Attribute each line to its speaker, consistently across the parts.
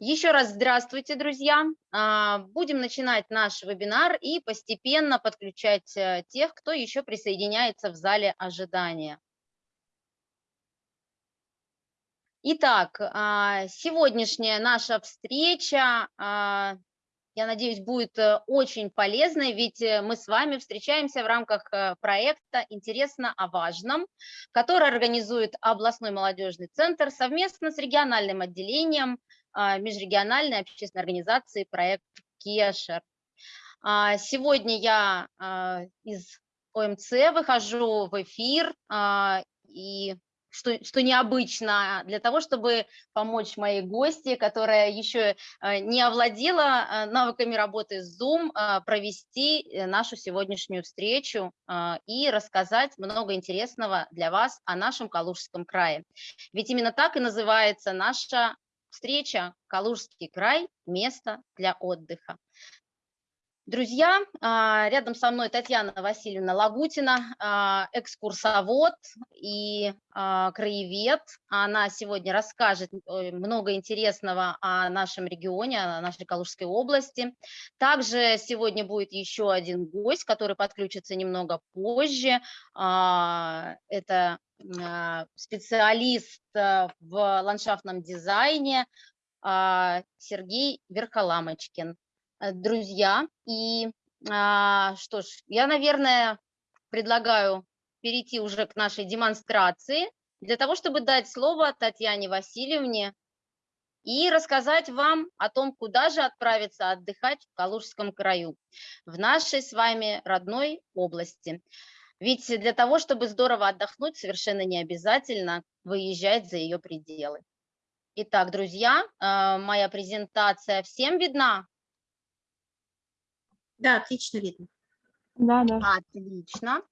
Speaker 1: Еще раз здравствуйте, друзья. А, будем начинать наш вебинар и постепенно подключать э, тех, кто еще присоединяется в зале ожидания. Итак, а, сегодняшняя наша встреча, а, я надеюсь, будет э, очень полезной, ведь э, мы с вами встречаемся в рамках проекта «Интересно о важном», который организует областной молодежный центр совместно с региональным отделением межрегиональной общественной организации проект Кешер. А, сегодня я а, из ОМЦ выхожу в эфир, и что, что необычно, для того, чтобы помочь моей гости, которая еще не овладела навыками работы с Zoom, провести э, нашу сегодняшнюю встречу и рассказать много интересного для вас о нашем Калужском крае. Ведь именно так и называется наша Встреча «Калужский край. Место для отдыха». Друзья, а, рядом со мной Татьяна Васильевна Лагутина, а, экскурсовод и а, краевед. Она сегодня расскажет э, много интересного о нашем регионе, о нашей Калужской области. Также сегодня будет еще один гость, который подключится немного позже. Это специалист э, в ландшафтном дизайне Сергей Верхоламочкин. Э, друзья. И а, что ж, я, наверное, предлагаю перейти уже к нашей демонстрации для того, чтобы дать слово Татьяне Васильевне и рассказать вам о том, куда же отправиться отдыхать в Калужском краю, в нашей с вами родной области. Ведь для того, чтобы здорово отдохнуть, совершенно не обязательно выезжать за ее пределы. Итак, друзья, э, моя презентация всем видна?
Speaker 2: Да, отлично видно.
Speaker 1: Да, да. Отлично.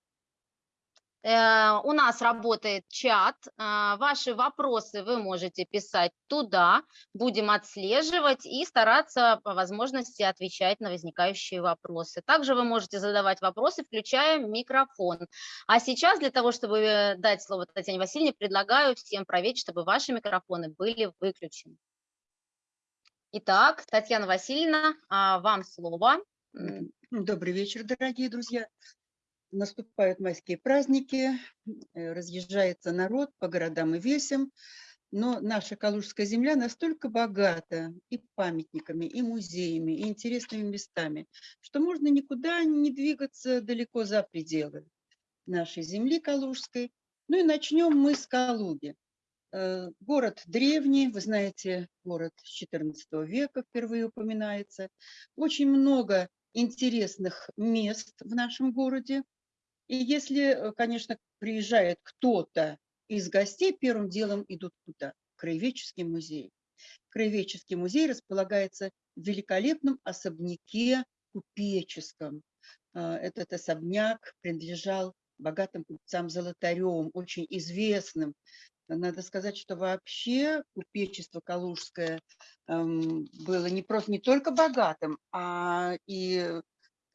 Speaker 1: Э, у нас работает чат. Э, ваши вопросы вы можете писать туда. Будем отслеживать и стараться по возможности отвечать на возникающие вопросы. Также вы можете задавать вопросы, включая микрофон. А сейчас для того, чтобы дать слово Татьяне Васильевне, предлагаю всем проверить, чтобы ваши микрофоны были выключены. Итак, Татьяна Васильевна, а, вам слово.
Speaker 3: Добрый вечер, дорогие друзья. Наступают майские праздники, э, разъезжается народ по городам и весям, но наша Калужская земля настолько богата и памятниками, и музеями, и интересными местами, что можно никуда не двигаться далеко за пределы нашей земли Калужской. Ну и начнем мы с Калуги. Э, город древний, вы знаете, город с XIV века впервые упоминается. Очень много интересных мест в нашем городе. И если, э, конечно, приезжает кто-то из гостей, первым делом идут куда? Краеведческий музей. Краеведческий музей располагается в великолепном особняке купеческом. А, этот особняк принадлежал богатым купцам Золотаревым, очень известным надо сказать, что вообще купечество калужское эм, было не просто не только богатым, а и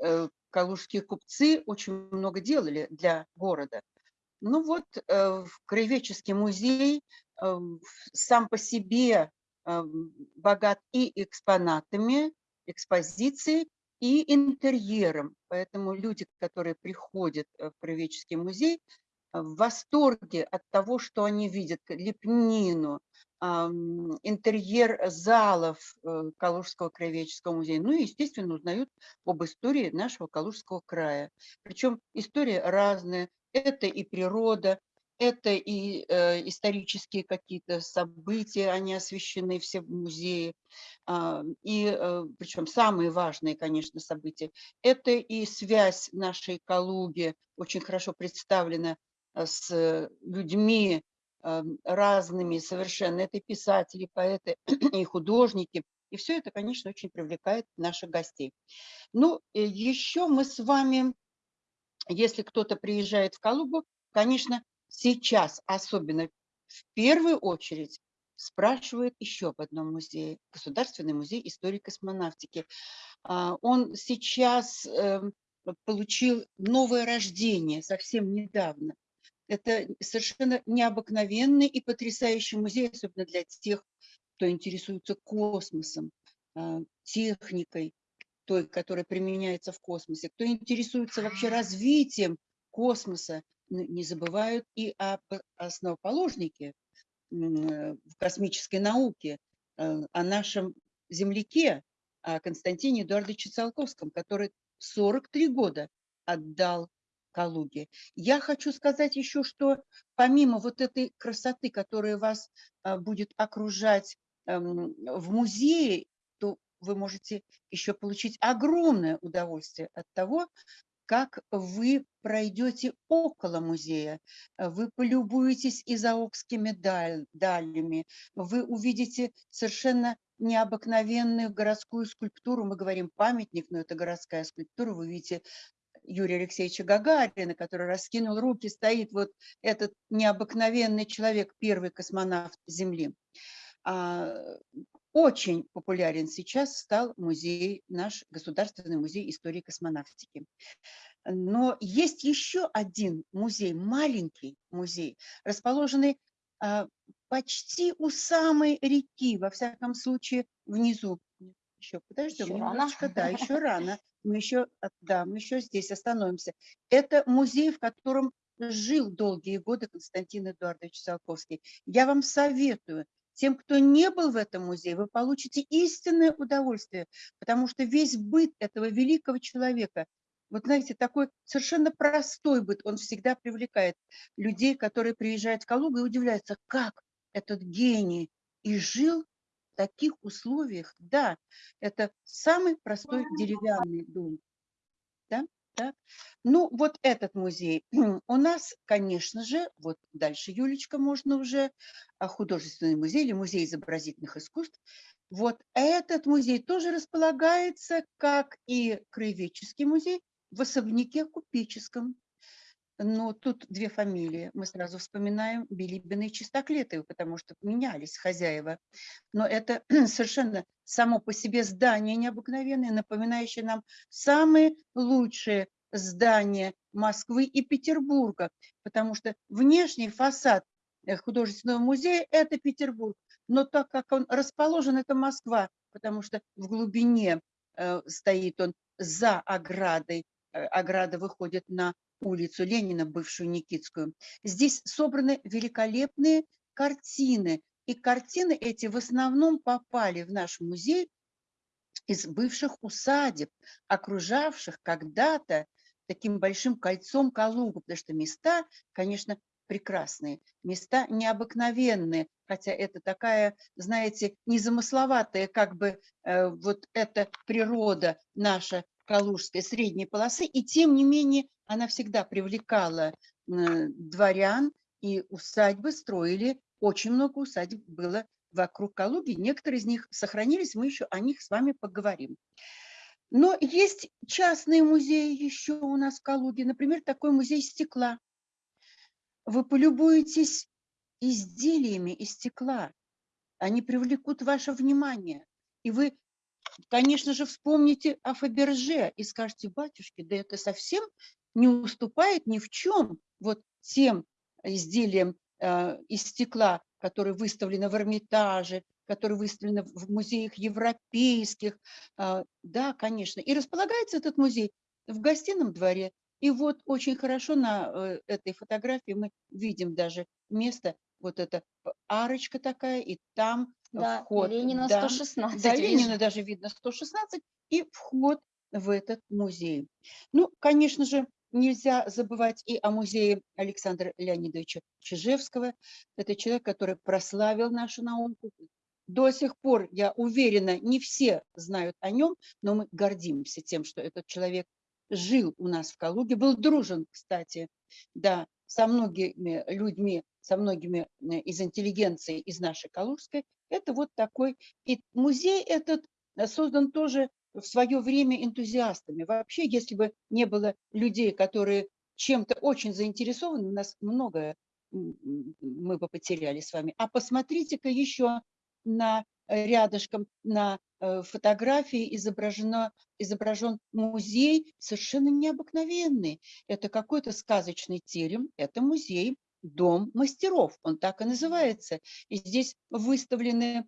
Speaker 3: э, калужские купцы очень много делали для города. Ну вот, э, краеведческий музей э, сам по себе э, богат и экспонатами, экспозицией, и интерьером. Поэтому люди, которые приходят в краеведческий музей, в восторге от того, что они видят лепнину, интерьер залов э, Калужского краеведческого музея. Ну и, естественно, узнают об истории нашего Калужского края. Причем история разная. Это и природа, это и э, исторические какие-то события, они освещены все в музее. Э, и э, причем самые важные, конечно, события. Это и связь нашей Калуги, очень хорошо представлена Э, с людьми эм, разными совершенно. Это писатели, поэты и художники. И все это, конечно, очень привлекает наших гостей. Ну, э, еще мы с вами, если кто-то приезжает в Калугу, конечно, сейчас особенно в первую очередь спрашивает еще об одном музее, Государственный музей истории космонавтики. А, он сейчас эм, получил новое рождение совсем недавно. Это совершенно необыкновенный и потрясающий музей, особенно для тех, кто интересуется космосом, а, техникой, той, которая применяется в космосе, кто интересуется вообще развитием космоса, не забывают и об основоположнике в космической науке, э, о нашем земляке, о Константине Эдуардовиче Циолковском, который 43 года отдал Калуге. Я хочу сказать еще, что помимо вот этой красоты, которая вас а, будет окружать эм, в музее, то вы можете еще получить огромное удовольствие от того, как вы пройдете около музея, вы полюбуетесь изаокскими даль, далями, вы увидите совершенно необыкновенную городскую скульптуру, мы говорим памятник, но это городская скульптура, вы видите Юрия Алексеевича Гагарина, который раскинул руки, стоит вот этот необыкновенный человек, первый космонавт Земли. А, очень популярен сейчас стал музей, наш Государственный музей истории космонавтики. Но есть еще один музей, маленький музей, расположенный а, почти у самой реки, во всяком случае, внизу. Еще подождем еще немножечко, рано. да, еще рано. Мы еще, да, мы еще здесь остановимся. Это музей, в котором жил долгие годы Константин Эдуардович Циолковский. Я вам советую, тем, кто не был в этом музее, вы получите истинное удовольствие, потому что весь быт этого великого человека, вот знаете, такой совершенно простой быт, он всегда привлекает людей, которые приезжают в Калугу и удивляются, как этот гений и жил в таких условиях. Да, это самый простой деревянный дом. Да? Да? Ну, вот этот музей. У нас, конечно же, вот дальше, Юлечка, можно уже, а, художественный музей или музей изобразительных искусств. Вот этот музей тоже располагается, как и краеведческий музей, в особняке купеческом. Но тут две фамилии. Мы сразу вспоминаем Билибина и Чистоклетову, потому что менялись хозяева. Но это совершенно само по себе здание необыкновенное, напоминающее нам самые лучшие здания Москвы и Петербурга, потому что внешний фасад э, художественного музея – это Петербург, но так как он расположен, это Москва, потому что в глубине э, стоит он за оградой, э, ограда выходит на улицу Ленина, бывшую Никитскую. Здесь собраны великолепные картины. И картины эти в основном попали в наш музей из бывших усадеб, окружавших когда-то таким большим кольцом Калугу, потому что места, конечно, прекрасные, места необыкновенные, хотя это такая, знаете, незамысловатая как бы э, вот эта природа наша калужской средней полосы, и тем не менее она всегда привлекала дворян, и усадьбы строили, очень много усадеб было вокруг Калуги, некоторые из них сохранились, мы еще о них с вами поговорим. Но есть частные музеи еще у нас в Калуге, например, такой музей стекла. Вы полюбуетесь изделиями из стекла, они привлекут ваше внимание, и вы конечно же, вспомните о Фаберже и скажете, батюшки, да это совсем не уступает ни в чем вот тем изделиям э, из стекла, которые выставлены в Эрмитаже, которые выставлены в музеях европейских. Э, да, конечно. И располагается этот музей в гостином дворе. И вот очень хорошо на э, этой фотографии мы видим даже место, вот эта арочка такая, и там
Speaker 1: да,
Speaker 3: вход.
Speaker 1: Ленина
Speaker 3: да,
Speaker 1: 116.
Speaker 3: Да, Ленина даже видно 116, и вход в этот музей. Ну, конечно же, нельзя забывать и о музее Александра Леонидовича Чижевского. Это человек, который прославил нашу науку. До сих пор, я уверена, не все знают о нем, но мы гордимся тем, что этот человек жил у нас в Калуге, был дружен, кстати, да, со многими людьми, со многими э, из интеллигенции из нашей Калужской. Это вот такой, и музей этот э, создан тоже в свое время энтузиастами. Вообще, если бы не было людей, которые чем-то очень заинтересованы, у нас многое мы бы потеряли с вами. А посмотрите-ка еще на э, рядышком на фотографии изображено, изображен музей совершенно необыкновенный. Это какой-то сказочный терем, это музей Дом мастеров, он так и называется. И здесь выставлены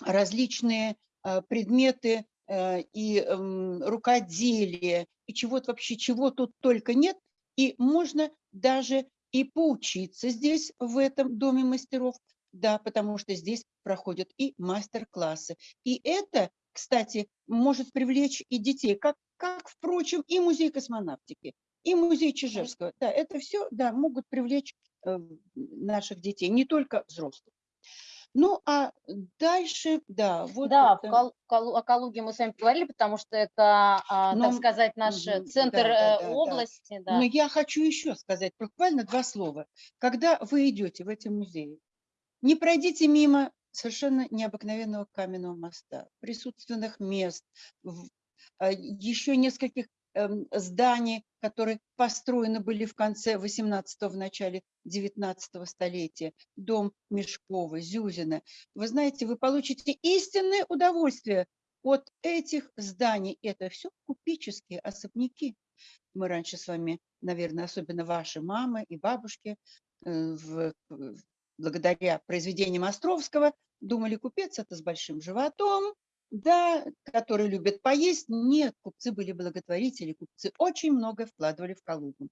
Speaker 3: различные а, предметы э, и эм, рукоделие, и чего-то вообще, чего тут только нет. И можно даже и поучиться здесь, в этом доме мастеров, да, потому что здесь проходят и мастер-классы. И это, кстати, может привлечь и детей, как, как, впрочем, и музей космонавтики, и музей Чижевского. Да, это все, да, могут привлечь э, наших детей, не только взрослых. Ну, а дальше, да, вот
Speaker 1: Да, в
Speaker 3: это.
Speaker 1: Кал- Калу- о Калуге мы с вами говорили, потому что это, а, так
Speaker 3: Но,
Speaker 1: сказать, наш э, центр
Speaker 3: да, да,
Speaker 1: э,
Speaker 3: да, да.
Speaker 1: области,
Speaker 3: Но
Speaker 1: да.
Speaker 3: я хочу еще сказать буквально два слова. Когда вы идете в эти музеи, не пройдите мимо совершенно необыкновенного каменного моста, присутственных мест, а, еще нескольких эм, зданий, которые построены были в конце 18-го, в начале 19 столетия. Дом Мешкова, Зюзина. Вы знаете, вы получите истинное удовольствие от этих зданий. Это все купеческие особняки. Мы раньше с вами, наверное, особенно ваши мамы и бабушки, э, в- благодаря произведениям Островского, думали, купец это с большим животом, да, который любит поесть. Нет, купцы были благотворители, купцы очень много вкладывали в Калугу.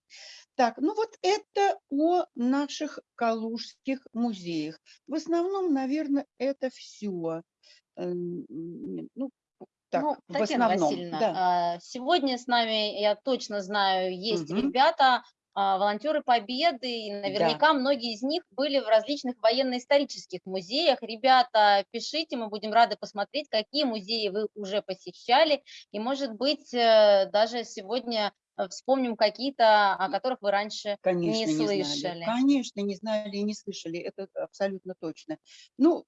Speaker 3: Так, ну вот это о наших калужских музеях. В основном, наверное, это все. Ну, так,
Speaker 1: Ну,
Speaker 3: в
Speaker 1: Татьяна
Speaker 3: основном,
Speaker 1: Васильевна,
Speaker 3: да.
Speaker 1: а, сегодня с нами, я точно знаю, есть
Speaker 3: Мгм.
Speaker 1: ребята, волонтеры Победы, и наверняка многие из них были в различных военно-исторических музеях. Ребята, пишите, мы будем рады посмотреть, какие музеи вы уже посещали, и, может быть, э, даже сегодня э, вспомним какие-то, о которых вы раньше
Speaker 3: Конечно,
Speaker 1: не
Speaker 3: не, знали.
Speaker 1: слышали.
Speaker 3: Конечно, не знали и не слышали. Это абсолютно точно. Ну,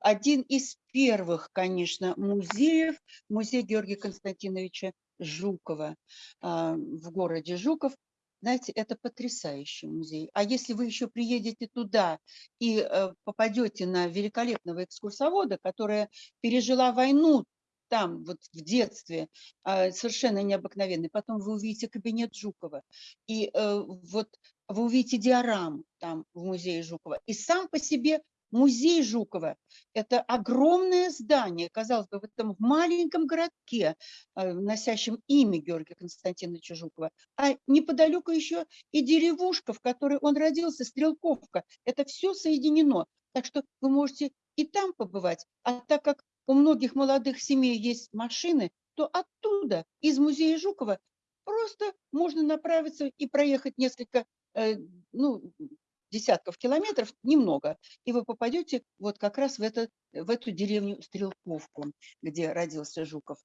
Speaker 3: один из первых, конечно, музеев, музей Георгия Константиновича Жукова а, в городе Жуков. Знаете, это потрясающий музей. А если вы еще приедете туда и э, попадете на великолепного экскурсовода, которая пережила войну там, вот в детстве, а, совершенно необыкновенный. Потом вы увидите кабинет Жукова. И э, вот вы увидите диораму там в музее Жукова. И сам по себе музей Жукова – это огромное здание, казалось бы, в этом маленьком городке, э, носящем имя Георгия Константиновича Жукова. А неподалеку еще и деревушка, в которой он родился, Стрелковка. Это все соединено. Так что вы можете и там побывать. А так как у многих молодых семей есть машины, то оттуда, из музея Жукова, просто можно направиться и проехать несколько, э, ну, десятков километров, немного, и вы попадете вот как раз в, это, в эту деревню Стрелковку, где родился Жуков.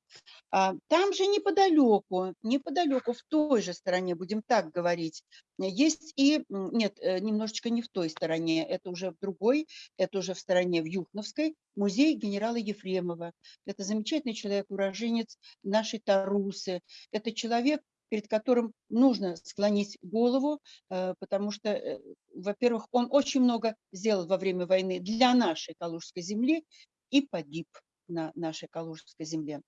Speaker 3: А, там же неподалеку, неподалеку, в той же стороне, будем так говорить, есть и, нет, э, немножечко не в той стороне, это уже в другой, это уже в стороне, в Юхновской, музей генерала Ефремова. Это замечательный человек, уроженец нашей Тарусы. Это человек, перед которым нужно склонить голову, э, потому что, э, во-первых, он очень много сделал во время войны для нашей Калужской земли и погиб на нашей Калужской земле.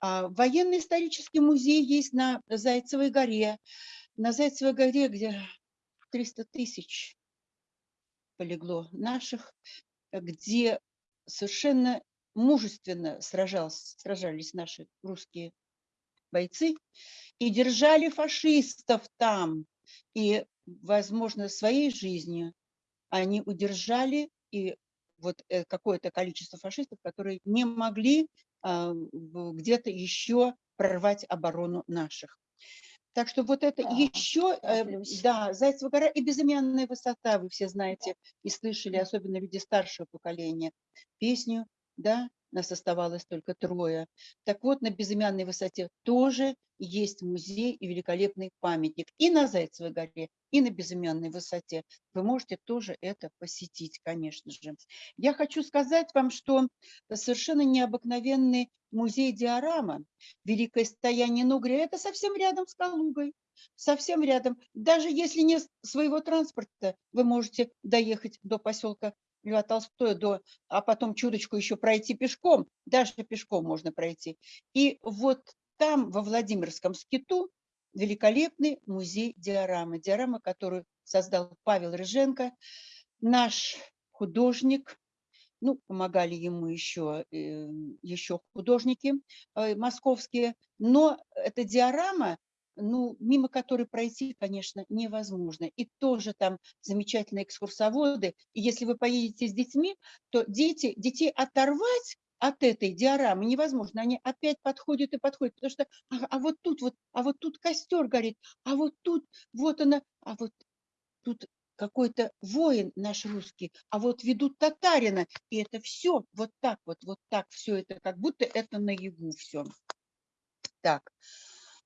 Speaker 3: А военно-исторический музей есть на Зайцевой горе. На Зайцевой горе, где 300 тысяч полегло наших, где совершенно мужественно сражался, сражались наши русские бойцы и держали фашистов там. И, возможно, своей жизнью они удержали и вот э, какое-то количество фашистов, которые не могли а, где-то еще прорвать оборону наших. Так что вот это
Speaker 1: Да,
Speaker 3: еще, э,
Speaker 1: тороплюсь.
Speaker 3: да, Зайцева гора и безымянная высота, вы все знаете и слышали, особенно люди старшего поколения, песню, да, нас оставалось только трое. Так вот, на безымянной высоте тоже есть музей и великолепный памятник. И на Зайцевой горе, и на безымянной высоте. Вы можете тоже это посетить, конечно же. Я хочу сказать вам, что совершенно необыкновенный музей диорама «Великое стояние Нугрия» – это совсем рядом с Калугой. Совсем рядом. Даже если нет своего транспорта, вы можете доехать до поселка Льва Толстое, до, а потом чуточку еще пройти пешком, даже пешком можно пройти. И вот там, во Владимирском скиту, великолепный музей диорамы. Диорама, которую создал Павел Рыженко, наш художник, Ну, помогали ему еще, э, еще художники э, московские. Но эта диорама, ну, мимо которой пройти, конечно, невозможно. И тоже там замечательные экскурсоводы. И если вы поедете с детьми, то дети, детей оторвать от этой диорамы невозможно. Они опять подходят и подходят, потому что а, а вот тут вот, а вот тут костер горит, а вот тут вот она, а вот тут какой-то воин наш русский, а вот ведут татарина, и это все вот так вот, вот так все это, как будто это наяву все. Так,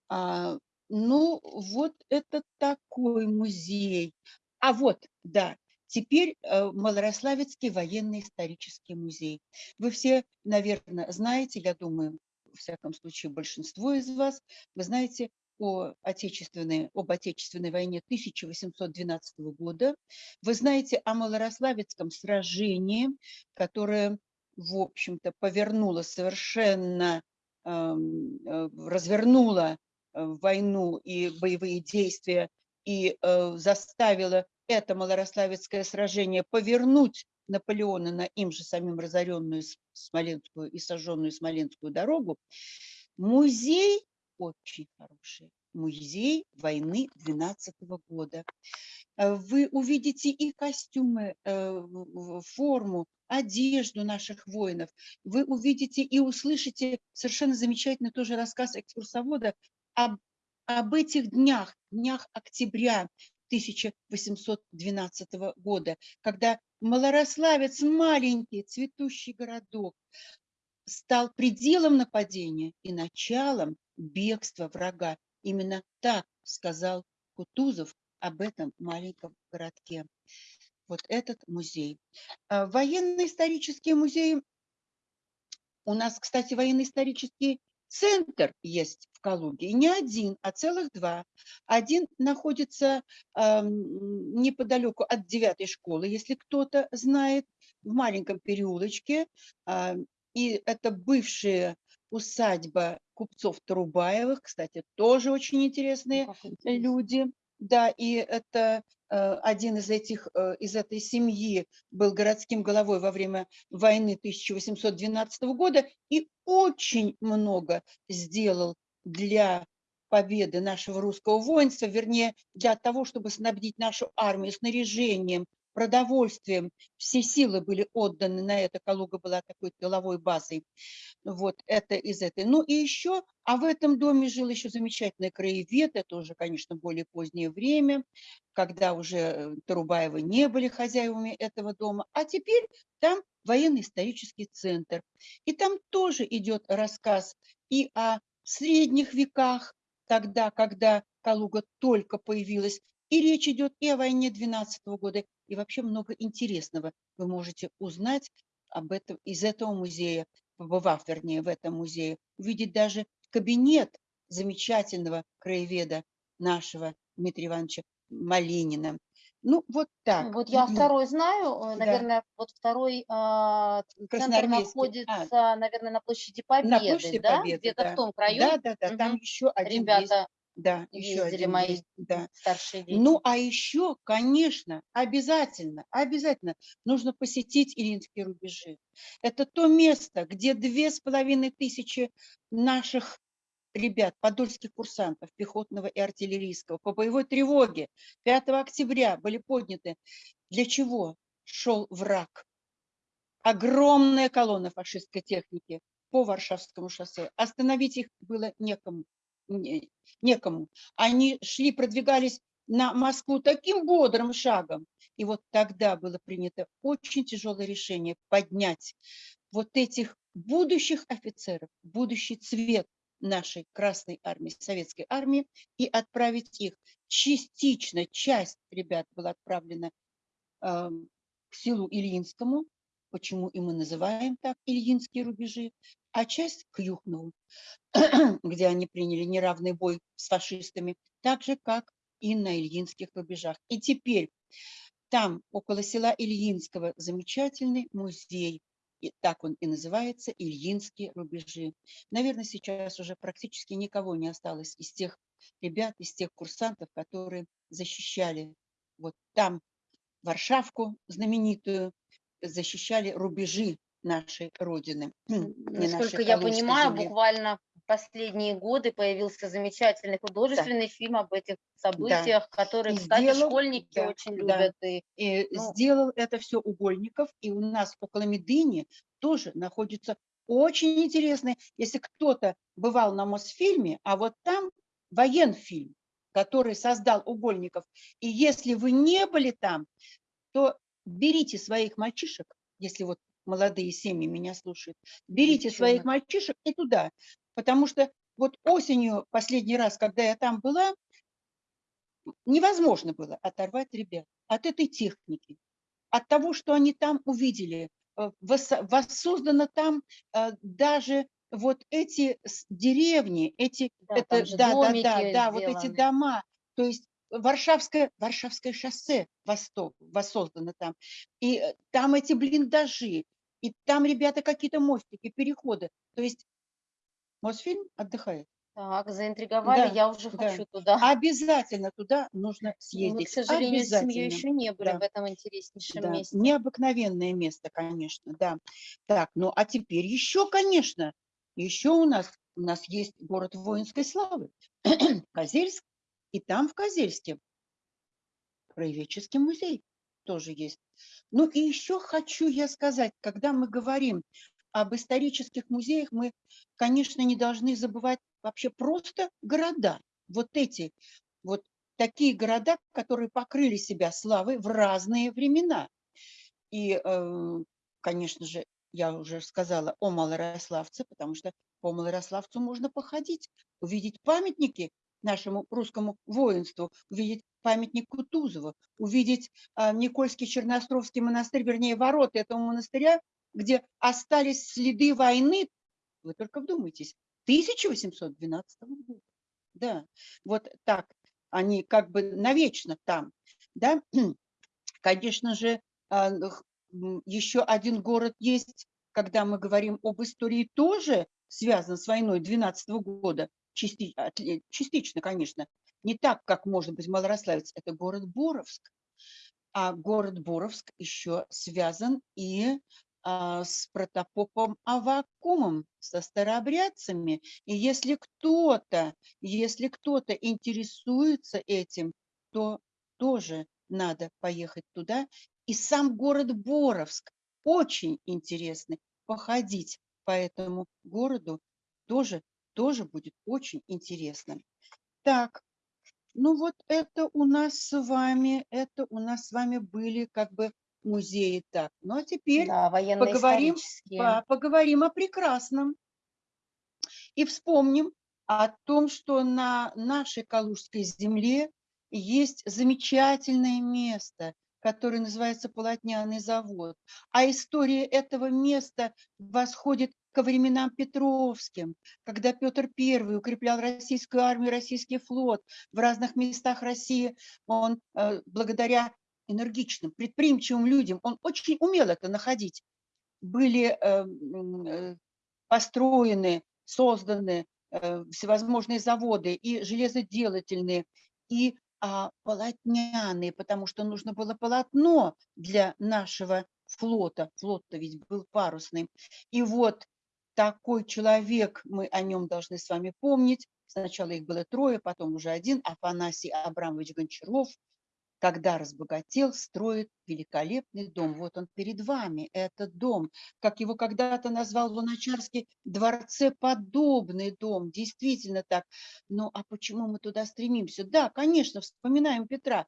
Speaker 3: а, ну вот это такой музей. А вот, да, теперь э, Малорославецкий военный исторический музей. Вы все, наверное, знаете, я думаю, в всяком случае большинство из вас, вы знаете о отечественной, об Отечественной войне 1812 года. Вы знаете о Малорославецком сражении, которое, в общем-то, повернуло совершенно, эм, э, развернуло войну и боевые действия и э, заставило это Малорославецкое сражение повернуть Наполеона на им же самим разоренную Смоленскую и сожженную Смоленскую дорогу, музей очень хороший. Музей войны 12 года. Э, вы увидите и костюмы, э, форму, одежду наших воинов. Вы увидите и услышите совершенно замечательный тоже рассказ экскурсовода об, об этих днях, днях октября 1812 года, когда Малорославец, маленький цветущий городок, стал пределом нападения и началом бегства врага. Именно так сказал Кутузов об этом маленьком городке. Вот этот музей. А, военно-исторические музеи. У нас, кстати, военно-исторический центр есть в Калуге. И не один, а целых два. Один находится э, неподалеку от девятой школы, если кто-то знает, в маленьком переулочке. Э, и это бывшая усадьба купцов Трубаевых, кстати, тоже очень интересные люди. Да, и это один из этих, э, из этой семьи был городским головой во время войны 1812 года и очень много сделал для победы нашего русского воинства, вернее, для того, чтобы снабдить нашу армию снаряжением, продовольствием. Все силы были отданы на это. Калуга была такой тыловой базой. Вот это из этой. Ну и еще, а в этом доме жил еще замечательный краевед. Это уже, конечно, более позднее время, когда уже э, Тарубаевы не были хозяевами этого дома. А теперь там военно-исторический центр. И там тоже идет рассказ и о средних веках, тогда, когда Калуга только появилась, и речь идет и о войне 12 года, и вообще много интересного вы можете узнать об этом, из этого музея, побывав, вернее, в этом музее, увидеть даже кабинет замечательного краеведа нашего Дмитрия Ивановича Малинина. Ну, вот так.
Speaker 1: Вот я второй знаю, э, наверное, да. вот второй э, центр находится, а. наверное, на площади Победы, на площади да? Победы, Где-то да. в том краю.
Speaker 3: Да, да, да, угу. там еще один Ребята есть да, еще один мои да. старшие дети. Ну, а еще, конечно, обязательно, обязательно нужно посетить Илинские рубежи. Это то место, где две с половиной тысячи наших ребят, подольских курсантов пехотного и артиллерийского по боевой тревоге 5 октября были подняты. Для чего шел враг? Огромная колонна фашистской техники по Варшавскому шоссе. Остановить их было некому некому. Они шли, продвигались на Москву таким бодрым шагом. И вот тогда было принято очень тяжелое решение поднять вот этих будущих офицеров, будущий цвет нашей Красной Армии, Советской Армии, и отправить их. Частично, часть ребят была отправлена э, к селу Ильинскому, почему и мы называем так Ильинские рубежи, а часть к Юхнову, где они приняли неравный бой с фашистами, так же, как и на Ильинских рубежах. И теперь там, около села Ильинского, замечательный музей, и так он и называется, Ильинские рубежи. Наверное, сейчас уже практически никого не осталось из тех ребят, из тех курсантов, которые защищали вот там Варшавку знаменитую, защищали рубежи нашей Родины.
Speaker 1: Насколько я понимаю,
Speaker 3: земли.
Speaker 1: буквально в последние годы появился замечательный художественный фильм об этих событиях, который,
Speaker 3: И
Speaker 1: кстати,
Speaker 3: сделал-
Speaker 1: школьники
Speaker 3: да,
Speaker 1: очень
Speaker 3: да.
Speaker 1: любят. И
Speaker 3: И
Speaker 1: Ну.
Speaker 3: сделал это все Угольников, и у нас около Медыни тоже находится очень интересный, если кто-то бывал на Мосфильме, а вот там военфильм, который создал Угольников, и если вы не были там, то берите своих мальчишек, если вот молодые семьи меня слушают, берите своих
Speaker 1: Девчонок.
Speaker 3: мальчишек и туда, потому что вот осенью, последний раз, когда я там была, невозможно было оторвать ребят от этой техники, от того, что они там увидели. Э, Воссоздано там э, даже вот эти деревни, эти,
Speaker 1: Да,
Speaker 3: это, да, да, да, да, вот эти дома, то есть Варшавское, Варшавское шоссе восток, воссоздано там, и э, там эти блиндажи, и там, ребята, какие-то мостики, переходы, то есть Мосфильм отдыхает.
Speaker 1: Так, заинтриговали,
Speaker 3: Да,
Speaker 1: я уже
Speaker 3: да.
Speaker 1: хочу туда.
Speaker 3: Обязательно туда нужно
Speaker 1: Мы,
Speaker 3: съездить.
Speaker 1: к сожалению, с семьей еще не были
Speaker 3: да.
Speaker 1: в этом интереснейшем
Speaker 3: Да,
Speaker 1: месте.
Speaker 3: необыкновенное место, конечно, да. Так, ну а теперь еще, конечно, еще у нас, у нас есть город воинской славы, Козельск, и там в Козельске краеведческий музей тоже есть. Ну и еще хочу я сказать, когда мы говорим об исторических музеях, мы, конечно, не должны забывать вообще просто города. Вот эти, вот такие города, которые покрыли себя славой в разные времена. И, э, конечно же, я уже сказала о Малорославце, потому что по Малорославцу можно походить, увидеть памятники нашему русскому воинству, увидеть памятник Кутузова, увидеть а, Никольский Черноостровский монастырь, вернее, ворота этого монастыря, где остались следы войны, вы только вдумайтесь, 1812 года. Да, вот так, они как бы навечно там, да. Конечно же, а, еще один город есть, когда мы говорим об истории, тоже связан с войной 12 года, отле- частично, конечно, не так, как, может быть, Малорославец, это город Боровск. А город Боровск еще связан и а, с протопопом Авакумом, со старообрядцами. И если кто-то, если кто-то интересуется этим, то тоже надо поехать туда. И сам город Боровск очень интересный. Походить по этому городу тоже, тоже будет очень интересно. Так, ну вот это у нас с вами, это у нас с вами были как бы музеи. Так, ну а теперь
Speaker 1: Да,
Speaker 3: поговорим по- поговорим о прекрасном. И вспомним о том, что на нашей Калужской земле есть замечательное место, которое называется Полотняный завод. А история этого места восходит ко временам Петровским, когда Петр I укреплял российскую армию, российский флот в разных местах России. Он э, благодаря энергичным, предприимчивым людям, он очень умел это находить, были э, э, построены, созданы всевозможные заводы и железоделательные, и а, полотняные, потому что нужно было полотно для нашего флота. Флот-то ведь был парусный. И вот такой человек, мы о нем должны с вами помнить. Сначала их было трое, потом уже один, Афанасий Абрамович Гончаров, когда разбогател, строит великолепный дом. Вот он перед вами, этот дом. Как его когда-то назвал Луначарский, дворцеподобный дом. Действительно так. Ну а почему мы туда стремимся? Да, конечно, вспоминаем Петра.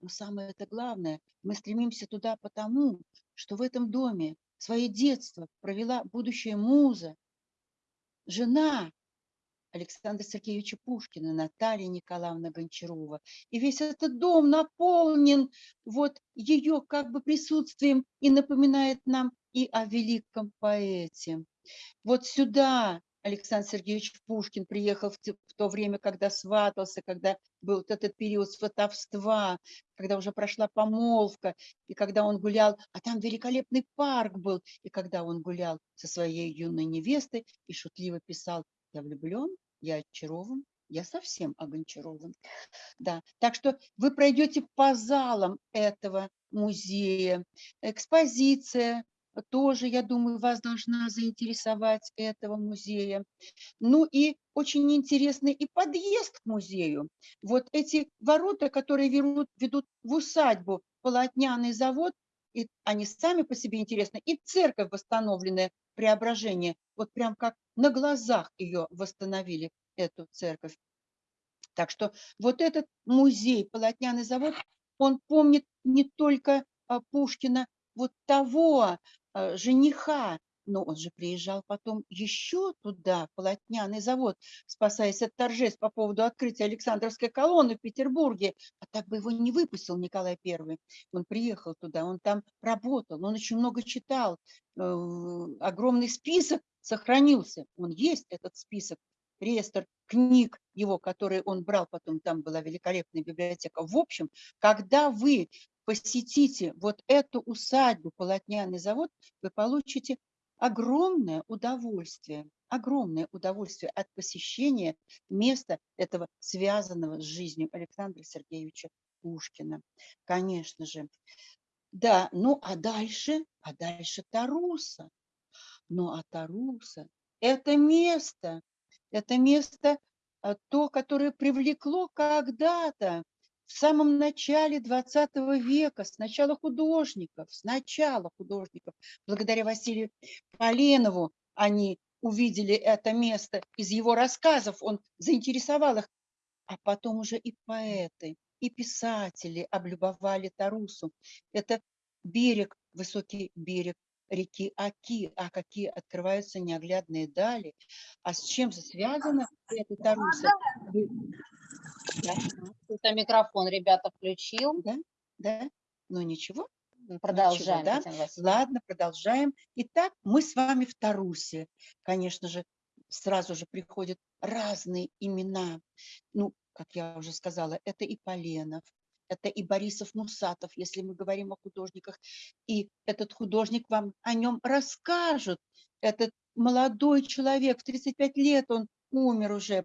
Speaker 3: Но самое это главное, мы стремимся туда потому, что в этом доме свое детство провела будущая муза, жена Александра Сергеевича Пушкина, Наталья Николаевна Гончарова. И весь этот дом наполнен вот ее как бы присутствием и напоминает нам и о великом поэте. Вот сюда Александр Сергеевич Пушкин приехал в, в то время, когда сватался, когда был вот этот период сватовства, когда уже прошла помолвка, и когда он гулял, а там великолепный парк был, и когда он гулял со своей юной невестой и шутливо писал «Я влюблен, я очарован, я совсем о Гончаровом. Да. Так что вы пройдете по залам этого музея. Экспозиция тоже, я думаю, вас должна заинтересовать этого музея. Ну и очень интересный и подъезд к музею. Вот эти ворота, которые ведут, ведут в усадьбу, полотняный завод, и они сами по себе интересны, и церковь восстановленная, преображение, вот прям как на глазах ее восстановили, эту церковь. Так что вот этот музей, полотняный завод, он помнит не только а, Пушкина, вот того жениха, но он же приезжал потом еще туда, полотняный завод, спасаясь от торжеств по поводу открытия Александровской колонны в Петербурге. А так бы его не выпустил Николай I. Он приехал туда, он там работал, он очень много читал. Э, огромный список сохранился. Он есть, этот список, реестр книг его, которые он брал, потом там была великолепная библиотека. В общем, когда вы посетите вот эту усадьбу, полотняный завод, вы получите огромное удовольствие, огромное удовольствие от посещения места этого связанного с жизнью Александра Сергеевича Пушкина. Конечно же. Да, ну а дальше, а дальше Таруса. Ну а Таруса – это место, это место, а, то, которое привлекло когда-то самом начале 20 века, сначала художников, сначала художников, благодаря Василию Поленову они увидели это место из его рассказов, он заинтересовал их, а потом уже и поэты, и писатели облюбовали Тарусу. Это берег, высокий берег реки Аки, а какие открываются неоглядные дали. А с чем же связана эта Таруса?
Speaker 1: Да. Это микрофон ребята включил.
Speaker 3: Да, да. Ну ничего.
Speaker 1: Продолжаем.
Speaker 3: Ничего, да? Ладно, продолжаем. Итак, мы с вами в Тарусе. Конечно же, сразу же приходят разные имена. Ну, как я уже сказала, это и Поленов, это и Борисов Мусатов, если мы говорим о художниках. И этот художник вам о нем расскажет. Этот молодой человек, в 35 лет он умер уже,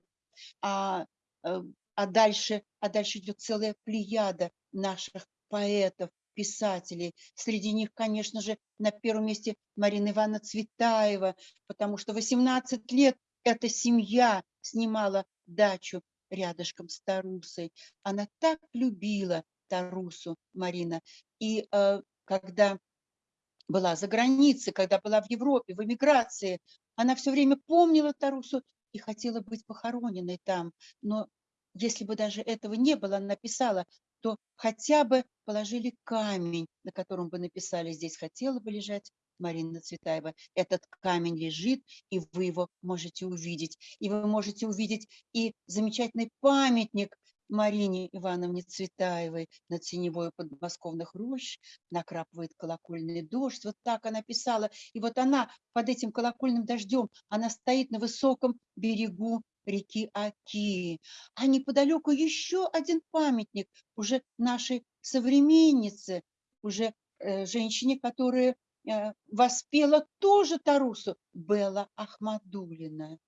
Speaker 3: а э, а дальше, а дальше идет целая плеяда наших поэтов, писателей. Среди них, конечно же, на первом месте Марина Ивановна Цветаева, потому что 18 лет эта семья снимала дачу рядышком с Тарусой. Она так любила Тарусу, Марина. И э, когда была за границей, когда была в Европе, в эмиграции, она все время помнила Тарусу и хотела быть похороненной там. Но если бы даже этого не было, написала, то хотя бы положили камень, на котором бы написали «Здесь хотела бы лежать Марина Цветаева». Этот камень лежит, и вы его можете увидеть. И вы можете увидеть и замечательный памятник Марине Ивановне Цветаевой на теневой подмосковных рощ накрапывает колокольный дождь. Вот так она писала. И вот она под этим колокольным дождем, она стоит на высоком берегу реки Аки. А неподалеку еще один памятник уже нашей современнице, уже э, женщине, которая воспела тоже Тарусу, Белла Ахмадулина.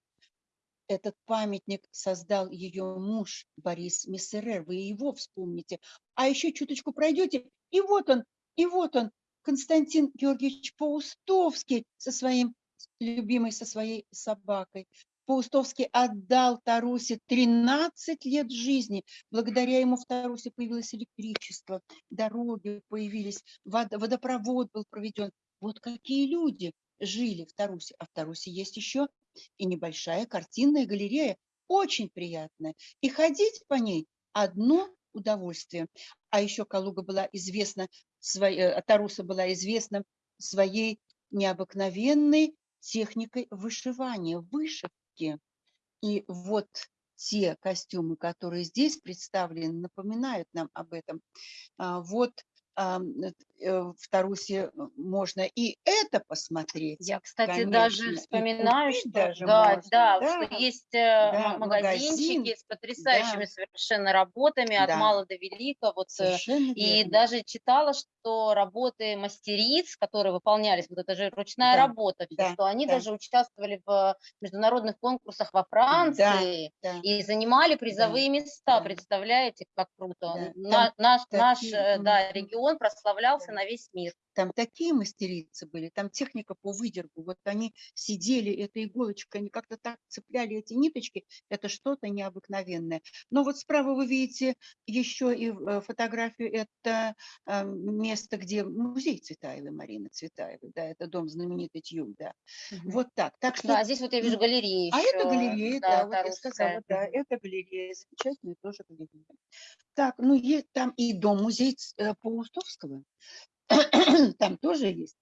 Speaker 3: Этот памятник создал ее муж Борис Мессерер, вы его вспомните. А еще чуточку пройдете, и вот он, и вот он, Константин Георгиевич Паустовский со своим любимой, со своей собакой. Паустовский отдал Тарусе 13 лет жизни. Благодаря ему в Тарусе появилось электричество, дороги появились, водопровод был проведен. Вот какие люди жили в Тарусе. А в Тарусе есть еще и небольшая картинная галерея, очень приятная. И ходить по ней одно удовольствие. А еще Калуга была известна, своей, э, Таруса была известна своей необыкновенной техникой вышивания, вышивки. И вот те костюмы, которые здесь представлены, напоминают нам об этом. А, вот в Тарусе э, можно и это посмотреть.
Speaker 1: Я, кстати, конечно, даже вспоминаю, что, даже да, можно, да, да, что есть э, да, магазинчики магазин, с потрясающими да, совершенно работами да, от мала до велика. Вот, и верно. даже читала, что работы мастериц, которые выполнялись, вот это же ручная да, работа, да, что они да. даже участвовали в международных конкурсах во Франции да, да. и занимали призовые да, места. Да. Представляете, как круто. Да, наш, наш да, регион прославлялся на весь мир.
Speaker 3: Там такие мастерицы были, там техника по выдергу. Вот они сидели, эта иголочка, они как-то так цепляли эти ниточки. Это что-то необыкновенное. Но вот справа вы видите еще и э, фотографию. Это э, место, где музей Цветаевой, Марины Цветаевой. Да, это дом знаменитый Тюль, да. Угу. Вот так. так что,
Speaker 1: да, здесь вот я вижу галерею.
Speaker 3: А это галерея, да, да вот я сказала, да, это галерея. Замечательная тоже галерея. Так, ну есть там и дом-музей э, Паустовского. там тоже есть.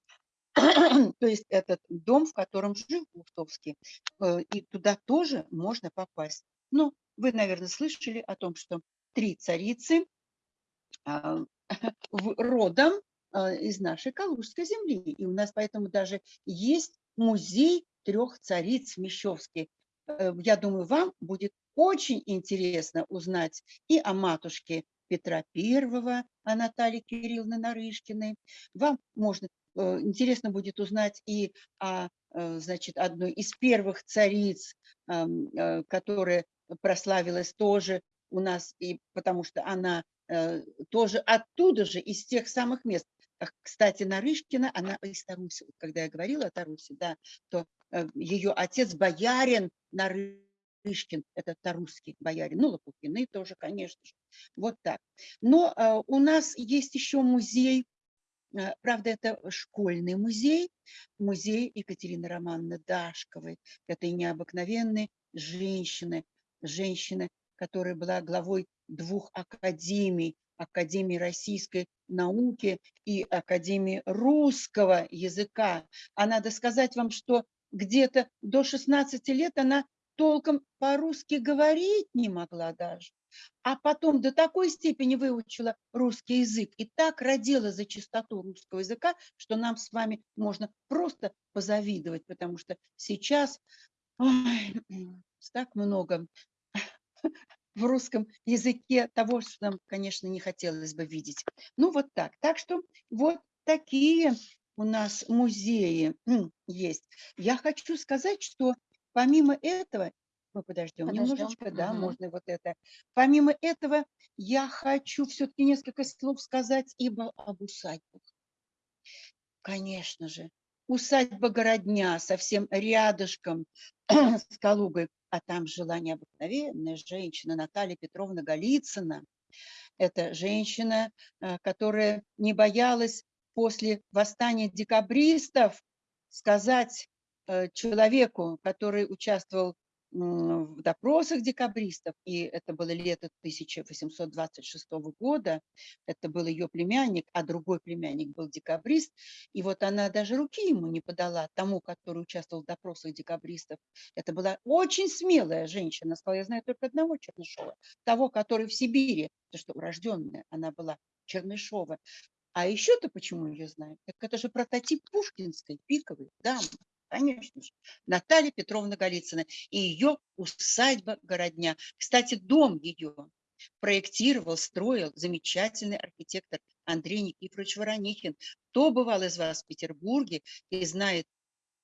Speaker 3: То есть этот дом, в котором жил Пустовский, э, и туда тоже можно попасть. Ну, вы, наверное, слышали о том, что три царицы а, родом а, из нашей Калужской земли. И у нас поэтому даже есть музей трех цариц Мещовский. Э, я думаю, вам будет очень интересно узнать и о матушке Петра I, а Натальи Кирилловны Нарышкиной. Вам можно, э, интересно будет узнать и о, э, значит, одной из первых цариц, э, которая прославилась тоже у нас, и потому что она тоже оттуда же, из тех самых мест. Кстати, Нарышкина, она из Таруси, когда я говорила о Таруси, да, то ее отец боярин Нарышкин, Шишкин, это тарусский боярин, ну, Лопухины тоже, конечно же. Вот так. Но э, у нас есть еще музей, э, правда, это школьный музей, музей Екатерины Романовны Дашковой, этой необыкновенной женщины, женщины, которая была главой двух академий, Академии российской науки и Академии русского языка. А надо сказать вам, что где-то до 16 лет она толком по-русски говорить не могла даже, а потом до такой степени выучила русский язык и так родила за чистоту русского языка, что нам с вами можно просто позавидовать, потому что сейчас ой, так много в русском языке того, что нам, конечно, не хотелось бы видеть. Ну вот так. Так что вот такие у нас музеи есть. Я хочу сказать, что Помимо этого, мы подождем, подождем. немножечко, да, угу. можно вот это. Помимо этого, я хочу все-таки несколько слов сказать ибо об усадьбах. Конечно же, усадьба Городня совсем рядышком с Калугой, а там жила необыкновенная женщина Наталья Петровна Голицына. Это женщина, э, которая не боялась после восстания декабристов сказать человеку, который участвовал в допросах декабристов, и это было лето 1826 года, это был ее племянник, а другой племянник был декабрист, и вот она даже руки ему не подала, тому, который участвовал в допросах декабристов. Это была очень смелая женщина, сказала, я знаю только одного Чернышова, того, который в Сибири, потому что урожденная она была, Чернышова. А еще-то почему ее знаю? Так это же прототип пушкинской, пиковой дамы конечно же, Наталья Петровна Голицына и ее усадьба Городня. Кстати, дом ее проектировал, строил замечательный архитектор Андрей Никифорович Воронихин. Кто бывал из вас в Петербурге и знает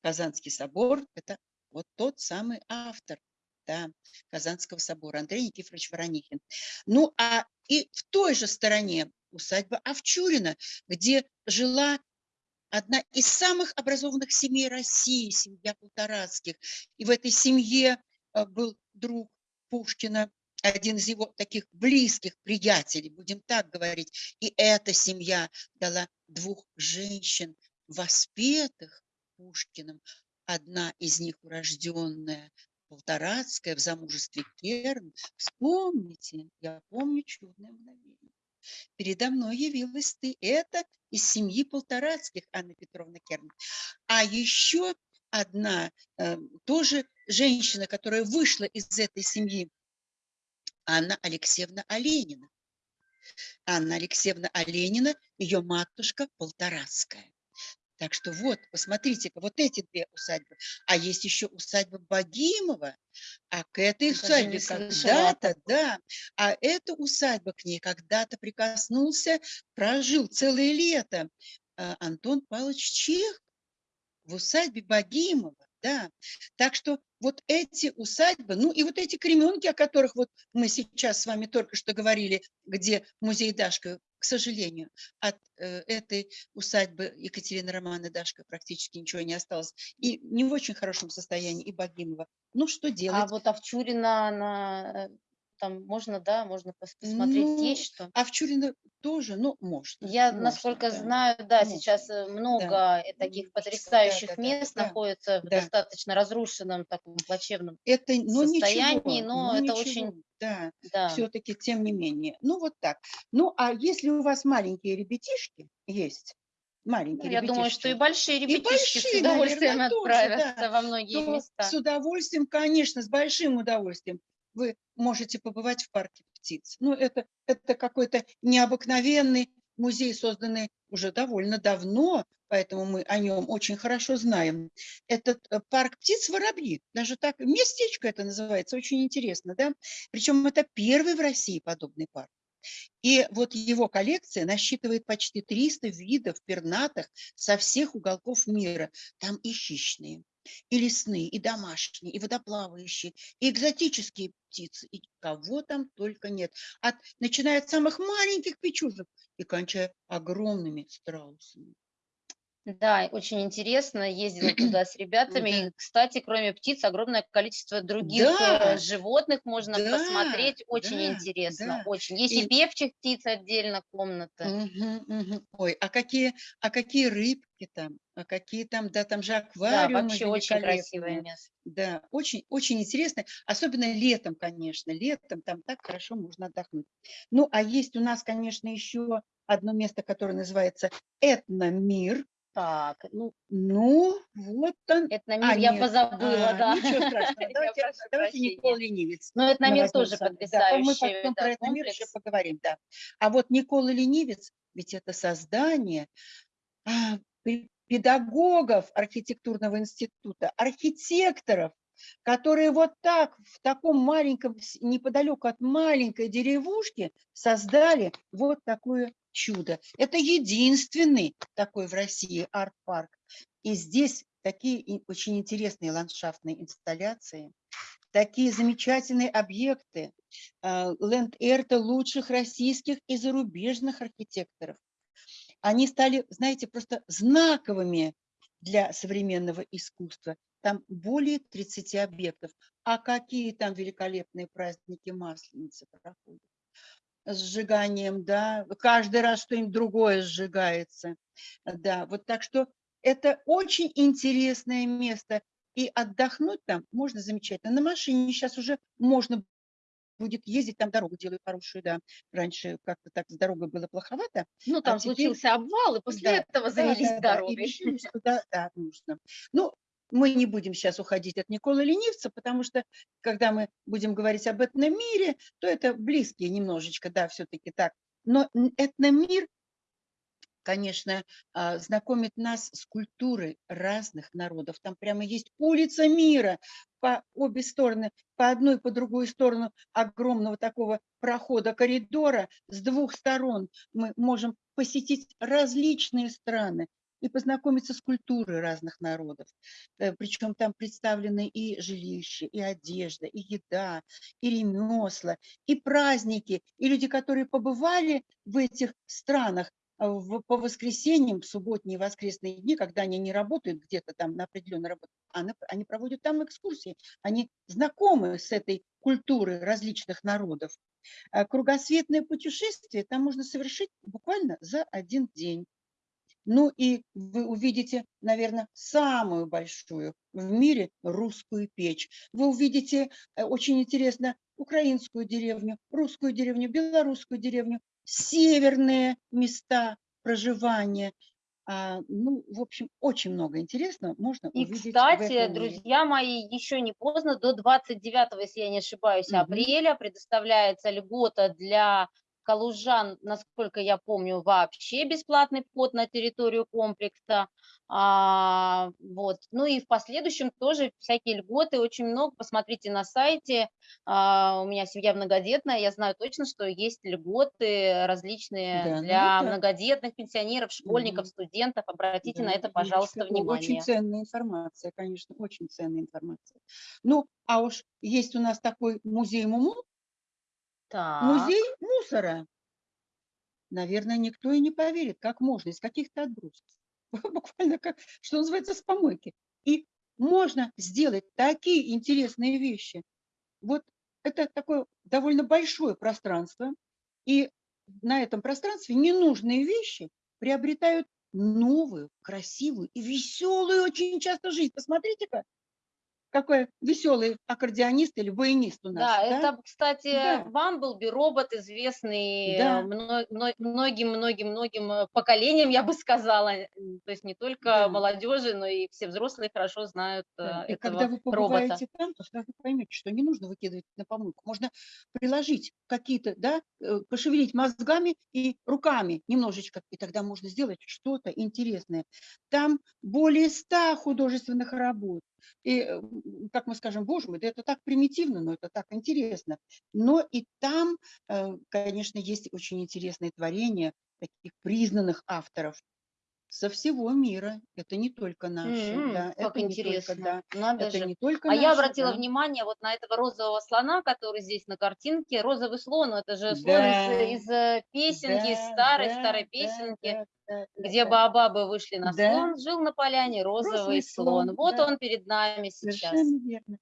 Speaker 3: Казанский собор, это вот тот самый автор да, Казанского собора, Андрей Никифорович Воронихин. Ну, а и в той же стороне усадьба Овчурина, где жила одна из самых образованных семей России, семья Полторацких. И в этой семье э, был друг Пушкина, один из его таких близких приятелей, будем так говорить. И эта семья дала двух женщин, воспетых Пушкиным. Одна из них урожденная Полторацкая в замужестве Керн. Вспомните, я помню чудное мгновение. Передо мной явилась ты. Это из семьи Полторацких, Анна Петровна Керн. А еще одна э, тоже женщина, которая вышла из этой семьи, Анна Алексеевна Оленина. Анна Алексеевна Оленина, ее матушка Полторацкая. Так что вот, посмотрите-ка, вот эти две усадьбы. А есть еще усадьба Богимова, а к этой усадьбе когда-то, да, а эта усадьба к ней когда-то прикоснулся, прожил целое лето а, Антон Павлович Чех в усадьбе Богимова, да. Так что вот эти усадьбы, ну и вот эти кременки, о которых вот мы сейчас с вами только что говорили, где музей Дашка, к сожалению, от э, этой усадьбы Екатерины Романы Дашка практически ничего не осталось. И не в очень хорошем состоянии, и Богимова. Ну, что
Speaker 1: А
Speaker 3: делать?
Speaker 1: вот Овчурина, она, э, там можно, да, можно пос- посмотреть,
Speaker 3: Ну,
Speaker 1: есть что?
Speaker 3: а в Чурина тоже, ну, можно.
Speaker 1: Я,
Speaker 3: можно,
Speaker 1: насколько
Speaker 3: да.
Speaker 1: знаю, да,
Speaker 3: можно,
Speaker 1: сейчас э, много э, таких потрясающих
Speaker 3: да, да,
Speaker 1: мест
Speaker 3: да,
Speaker 1: находится в
Speaker 3: да.
Speaker 1: достаточно разрушенном, таком плачевном
Speaker 3: Это, ну,
Speaker 1: состоянии,
Speaker 3: ничего,
Speaker 1: но
Speaker 3: ну,
Speaker 1: это
Speaker 3: ничего,
Speaker 1: очень,
Speaker 3: да.
Speaker 1: да.
Speaker 3: все-таки тем не менее. Ну, вот так. Ну, а если у вас маленькие ребятишки есть, маленькие
Speaker 1: Ну, я думаю, что и большие ребятишки с
Speaker 3: большие,
Speaker 1: удовольствием
Speaker 3: наверное, тоже,
Speaker 1: отправятся
Speaker 3: да,
Speaker 1: во многие
Speaker 3: то
Speaker 1: места.
Speaker 3: с удовольствием, конечно, с большим удовольствием вы можете побывать в парке птиц. Ну, это, это какой-то необыкновенный музей, созданный уже довольно давно, поэтому мы о нем очень хорошо знаем. Этот э, парк птиц «Воробьи», даже так, местечко это называется, очень интересно, да? Причем это первый в России подобный парк. И вот его коллекция насчитывает почти 300 видов пернатых со всех уголков мира. Там и хищные, и лесные, и домашние, и водоплавающие, и экзотические птицы, и кого там только нет. От, начиная от самых маленьких печужек и кончая огромными страусами.
Speaker 1: Да, очень интересно, ездила туда с ребятами.
Speaker 3: Да.
Speaker 1: И, кстати, кроме птиц, огромное количество других
Speaker 3: Да,
Speaker 1: э, животных можно
Speaker 3: да,
Speaker 1: посмотреть. Очень
Speaker 3: да,
Speaker 1: интересно,
Speaker 3: да.
Speaker 1: очень. Есть и,
Speaker 3: И-
Speaker 1: певчих птиц отдельно комната.
Speaker 3: Мгм, мгм. Ой, а какие, а какие рыбки там, а какие там, да, там же
Speaker 1: Да,
Speaker 3: аквариумы
Speaker 1: вообще очень красивое место.
Speaker 3: Да, очень, очень интересно, особенно летом, конечно, летом там так хорошо можно отдохнуть. Ну, а есть у нас, конечно, еще одно место, которое называется Этномир.
Speaker 1: Так, ну,
Speaker 3: Ну, вот он.
Speaker 1: это
Speaker 3: А,
Speaker 1: на мир я
Speaker 3: нет,
Speaker 1: позабыла,
Speaker 3: а,
Speaker 1: да.
Speaker 3: Ничего страшного, давайте, давайте Никола
Speaker 1: прощения.
Speaker 3: Ленивец.
Speaker 1: Но это на мир тоже
Speaker 3: вами. Да, мы
Speaker 1: потрясающий
Speaker 3: потом
Speaker 1: да,
Speaker 3: про это мир еще поговорим, да. А вот Никола Ленивец, ведь это создание а, пе- педагогов архитектурного института, архитекторов, которые вот так в таком маленьком, неподалеку от маленькой деревушки создали вот такое чудо. Это единственный такой в России арт-парк. И здесь такие очень интересные ландшафтные инсталляции, такие замечательные объекты. Ленд-Эрта лучших российских и зарубежных архитекторов. Они стали, знаете, просто знаковыми для современного искусства. Там более 30 объектов. А какие там великолепные праздники Масленицы проходят. Сжиганием, да, каждый раз что-нибудь другое сжигается. Да, вот так что это очень интересное место. И отдохнуть там можно замечательно. На машине сейчас уже можно будет ездить, там дорогу делают хорошую, да. Раньше как-то так с дорогой было плоховато,
Speaker 1: Ну, там
Speaker 3: А теперь-
Speaker 1: случился обвал, и после
Speaker 3: да,
Speaker 1: этого завелись
Speaker 3: да, да, И
Speaker 1: дороги.
Speaker 3: решили, что да, да, нужно. Ну, мы не будем сейчас уходить от Николы Ленивца, потому что, когда мы будем говорить об этномире, то это близкие немножечко, да, все-таки так. Но этномир, конечно, а, знакомит нас с культурой разных народов. Там прямо есть улица мира по обе стороны, по одной по другую сторону огромного такого прохода, коридора. С двух сторон мы можем посетить различные страны и познакомиться с культурой разных народов. Причем там представлены и жилища, и одежда, и еда, и ремесла, и праздники, и люди, которые побывали в этих странах, а, в- по воскресеньям, в субботние воскресные дни, когда они не работают где-то там на определенной работе, а на- они проводят там экскурсии, они знакомы с этой культурой различных народов. А Кругосветное путешествие там можно совершить буквально за один день. Ну и вы увидите, наверное, самую большую в мире русскую печь. Вы увидите э, очень интересно украинскую деревню, русскую деревню, белорусскую деревню, северные места проживания. А, ну, в общем, очень много интересного можно
Speaker 1: И,
Speaker 3: увидеть в
Speaker 1: кстати, друзья мои, еще не поздно, до 29, если я не ошибаюсь,
Speaker 3: Мгм.
Speaker 1: апреля предоставляется льгота для калужан, насколько я помню, вообще бесплатный вход на территорию комплекса. А, вот. Ну и в последующем тоже всякие льготы, очень много. Посмотрите на сайте. А, у меня семья многодетная, я знаю точно, что есть льготы различные
Speaker 3: Да, ну
Speaker 1: для
Speaker 3: вот так.
Speaker 1: многодетных пенсионеров, школьников,
Speaker 3: Мгм.
Speaker 1: студентов. Обратите
Speaker 3: Да,
Speaker 1: на это, пожалуйста,
Speaker 3: о- Очень
Speaker 1: внимание.
Speaker 3: ценная информация, конечно, очень ценная информация. Ну, а уж есть у нас такой музей Муму,
Speaker 1: Так,
Speaker 3: музей мусора. Наверное, никто и не поверит, как можно из каких-то отбросов. Буквально как, что называется, с помойки. И можно сделать такие интересные вещи. Вот это такое довольно большое пространство, и на этом пространстве ненужные вещи приобретают новую, красивую и веселую очень часто жизнь. Посмотрите-ка, какой веселый аккордеонист или баянист у нас.
Speaker 1: Да,
Speaker 3: да?
Speaker 1: это, кстати,
Speaker 3: Да.
Speaker 1: Бамблби робот, известный
Speaker 3: Да.
Speaker 1: э, мно- многим-многим-многим э, поколениям, я бы сказала. М, То есть не только
Speaker 3: Да.
Speaker 1: молодежи, но и все взрослые хорошо знают э,
Speaker 3: Да, И
Speaker 1: этого
Speaker 3: когда вы
Speaker 1: робота.
Speaker 3: побываете там, то сразу поймете, что не нужно выкидывать на помойку. Можно приложить какие-то, да, э, пошевелить мозгами и руками немножечко, и тогда можно сделать что-то интересное. Там более ста художественных работ. И, э, как мы скажем, боже мой, да это так примитивно, но это так интересно. Но и там, э, конечно, есть очень интересные творения таких признанных авторов со всего мира. Это не только наши,
Speaker 1: М,
Speaker 3: да,
Speaker 1: Как
Speaker 3: это не только,
Speaker 1: интересно,
Speaker 3: да,
Speaker 1: надо
Speaker 3: это
Speaker 1: же.
Speaker 3: не только
Speaker 1: А я
Speaker 3: наши,
Speaker 1: обратила
Speaker 3: да.
Speaker 1: внимание вот на этого розового слона, который здесь на картинке. Розовый слон, ну, это же слон
Speaker 3: Да,
Speaker 1: из, из э, песенки, из
Speaker 3: да,
Speaker 1: старой,
Speaker 3: да,
Speaker 1: старой
Speaker 3: да,
Speaker 1: песенки.
Speaker 3: да, да, да,
Speaker 1: где
Speaker 3: да.
Speaker 1: баобабы вышли на
Speaker 3: Да.
Speaker 1: склон, жил на поляне розовый
Speaker 3: Розовый
Speaker 1: слон.
Speaker 3: слон,
Speaker 1: Вот
Speaker 3: да.
Speaker 1: он перед нами сейчас.
Speaker 3: Совершенно верно.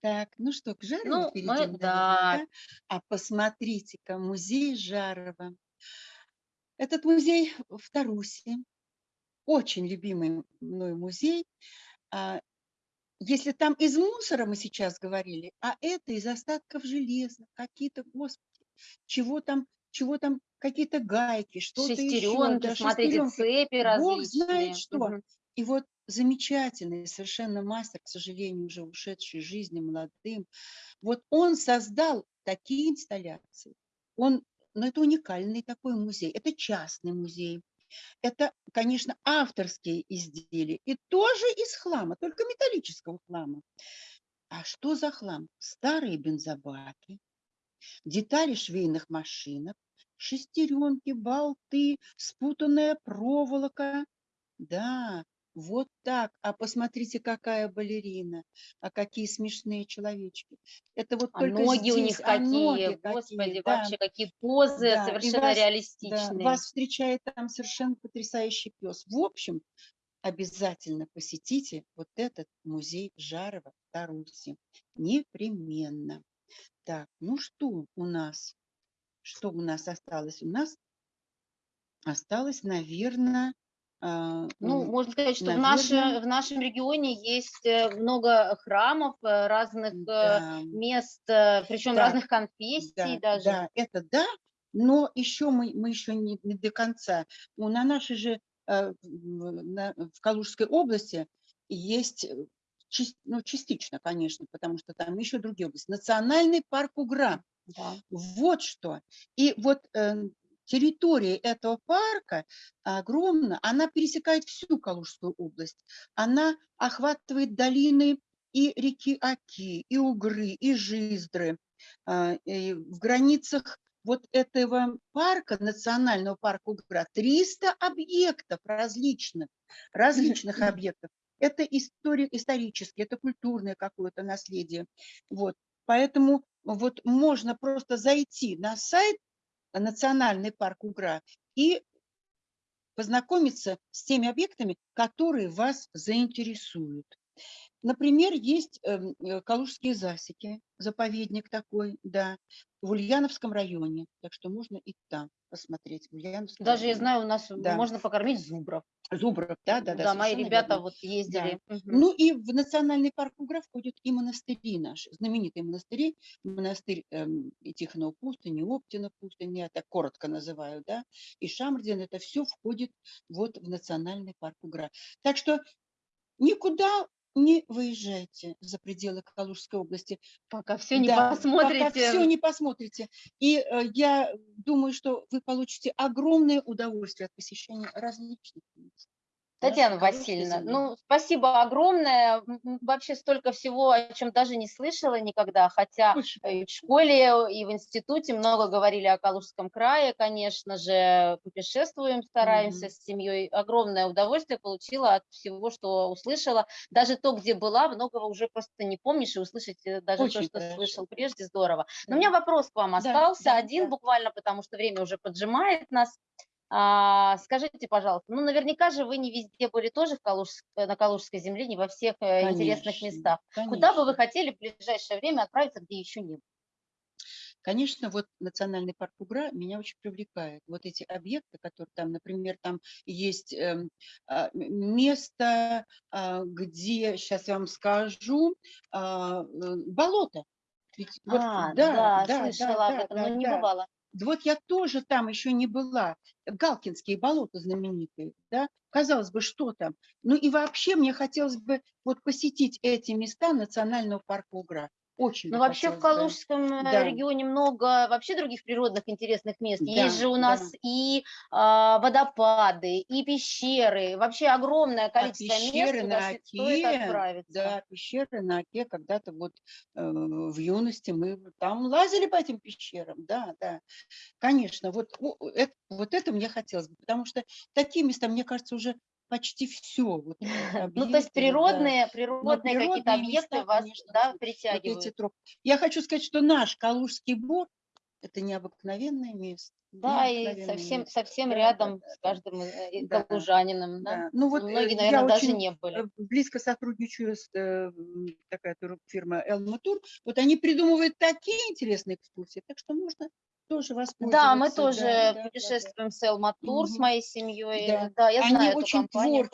Speaker 3: Так, ну что, к Жарову
Speaker 1: Ну, мы,
Speaker 3: перейдем, наверное,
Speaker 1: да,
Speaker 3: да? А посмотрите-ка, музей Жарова. Этот музей в Тарусе, очень любимый мной музей. А, Если там из мусора мы сейчас говорили, а это из остатков железа, какие-то, господи, чего там, чего там, какие-то гайки, что-то еще, да,
Speaker 1: смотрите,
Speaker 3: шестеренки.
Speaker 1: цепи
Speaker 3: Бог
Speaker 1: различные.
Speaker 3: знает что. И вот замечательный совершенно мастер, к сожалению, уже ушедший из жизни молодым, вот он создал такие инсталляции. Он, ну, это уникальный такой музей, это частный музей. Это, конечно, авторские изделия и тоже из хлама, только металлического хлама. А что за хлам? Старые бензобаки, детали швейных машинок, шестеренки, болты, спутанная проволока. Да, вот так. А посмотрите, какая балерина, а какие смешные человечки. Это вот
Speaker 1: А
Speaker 3: только
Speaker 1: ноги у
Speaker 3: здесь,
Speaker 1: них
Speaker 3: а ноги
Speaker 1: какие, господи,
Speaker 3: какие, да.
Speaker 1: вообще какие позы
Speaker 3: Да,
Speaker 1: совершенно
Speaker 3: вас, да,
Speaker 1: реалистичные.
Speaker 3: вас встречает там совершенно потрясающий пес. В общем, обязательно посетите вот этот музей Жарова в Тарусе. Непременно. Так, ну что у нас? Что у нас осталось? У нас осталось, наверное,
Speaker 1: Ну, можно сказать, что в, наше, в нашем регионе есть э, много храмов, э, разных э,
Speaker 3: да,
Speaker 1: мест, причем
Speaker 3: Так,
Speaker 1: разных конфессий
Speaker 3: да,
Speaker 1: даже.
Speaker 3: да, это да, но еще мы, мы еще не, не до конца. Ну, на нашей же, в Калужской области есть, ну, частично, конечно, потому что там еще другие области. Национальный парк Угра.
Speaker 1: Да.
Speaker 3: Вот что. И вот э, территория этого парка огромна, она пересекает всю Калужскую область. Она охватывает долины и реки Оки, и Угры, и Жиздры. А, и в границах вот этого парка, национального парка Угра, 300 объектов различных, различных объектов. Это история, исторические, это культурное какое-то наследие. Вот. Поэтому вот можно просто зайти на сайт Национальный парк Угра и познакомиться с теми объектами, которые вас заинтересуют. Например, есть эм, э, Калужские засеки, заповедник такой, да, в Ульяновском районе. Так что можно и там посмотреть, в Ульяновском
Speaker 1: Даже я
Speaker 3: районе.
Speaker 1: знаю, у нас
Speaker 3: Да.
Speaker 1: можно покормить зубров.
Speaker 3: Зубров, да, да, да,
Speaker 1: Да, мои ребята
Speaker 3: верно.
Speaker 1: вот ездили. Мгм.
Speaker 3: Ну и в национальный парк Угра входят и монастыри наши, знаменитые монастыри, монастырь эм, и Тихонова пустыни, Оптина пустыни, я так коротко называю, да, и Шамрдин, это все входит вот в национальный парк Угра. Так что никуда не выезжайте за пределы Калужской области.
Speaker 1: Пока все не
Speaker 3: Да,
Speaker 1: посмотрите.
Speaker 3: Пока все не посмотрите. И э, я думаю, что вы получите огромное удовольствие от посещения различных мест.
Speaker 1: Татьяна Васильевна, ну, спасибо огромное. Вообще столько всего, о чем даже не слышала никогда, хотя и в школе, и в институте много говорили о Калужском крае, конечно же, путешествуем, стараемся
Speaker 3: Мгм.
Speaker 1: с семьей. Огромное удовольствие получила от всего, что услышала. Даже то, где была, многого уже просто не помнишь, и услышать э, даже
Speaker 3: Очень
Speaker 1: то, что
Speaker 3: хорошо.
Speaker 1: слышал прежде, здорово. Но у меня вопрос к вам
Speaker 3: Да,
Speaker 1: остался,
Speaker 3: да,
Speaker 1: один
Speaker 3: да.
Speaker 1: буквально, потому что время уже поджимает нас. А, скажите, пожалуйста, ну наверняка же вы не везде были тоже в Калужск- э, на Калужской земле, не во всех э, интересных
Speaker 3: Конечно,
Speaker 1: местах. Куда бы вы
Speaker 3: конечно.
Speaker 1: хотели в ближайшее время отправиться, где еще не было?
Speaker 3: Конечно, вот национальный парк Угра меня очень привлекает. Вот эти объекты, которые там, например, там есть эм, а, место, а, где, сейчас я вам скажу, а, э, болото. Ведь
Speaker 1: А,
Speaker 3: да,
Speaker 1: да,
Speaker 3: да, да,
Speaker 1: слышала об
Speaker 3: да,
Speaker 1: этом,
Speaker 3: да,
Speaker 1: но не
Speaker 3: да.
Speaker 1: бывала.
Speaker 3: Вот я тоже там еще не была. Галкинские болота знаменитые, да? Казалось бы, что там? Ну и вообще мне хотелось бы вот посетить эти места национального парка Угра. Очень
Speaker 1: Ну
Speaker 3: бы
Speaker 1: вообще в. Калужском э,
Speaker 3: Да.
Speaker 1: регионе много вообще других природных интересных мест. Есть
Speaker 3: Да,
Speaker 1: же у
Speaker 3: да.
Speaker 1: нас и а, водопады, и пещеры, вообще огромное
Speaker 3: А
Speaker 1: количество мест,
Speaker 3: пещеры
Speaker 1: куда
Speaker 3: на
Speaker 1: с- стоит
Speaker 3: Оке,
Speaker 1: отправиться.
Speaker 3: да, пещеры на Оке, когда-то вот э, в юности мы там лазили по этим пещерам, да, да, конечно, вот, о- вот это мне хотелось бы, потому что такие места, мне кажется, уже почти все, вот
Speaker 1: Ну, то есть
Speaker 3: вот, да.
Speaker 1: природные, природные какие-то
Speaker 3: природные
Speaker 1: объекты
Speaker 3: места,
Speaker 1: вас
Speaker 3: конечно,
Speaker 1: да,
Speaker 3: вот, вот
Speaker 1: притягивают.
Speaker 3: тропы. Я хочу сказать, что наш Калужский бор – это необыкновенное место,
Speaker 1: Да, и совсем,
Speaker 3: место,
Speaker 1: совсем
Speaker 3: да,
Speaker 1: рядом
Speaker 3: да,
Speaker 1: с каждым э,
Speaker 3: да.
Speaker 1: калужанином, да?
Speaker 3: Да, ну вот
Speaker 1: Но
Speaker 3: э,
Speaker 1: Многие, наверное, даже не были.
Speaker 3: э, близко сотрудничаю с э, такая тур- фирма Elma Tour. Вот они придумывают такие интересные экскурсии, так что можно тоже
Speaker 1: Да, мы тоже
Speaker 3: Да, да, да, да.
Speaker 1: путешествуем с Элма Тур с
Speaker 3: Мгм.
Speaker 1: моей семьей.
Speaker 3: Да.
Speaker 1: Да, я
Speaker 3: Они
Speaker 1: знаю
Speaker 3: очень творческие,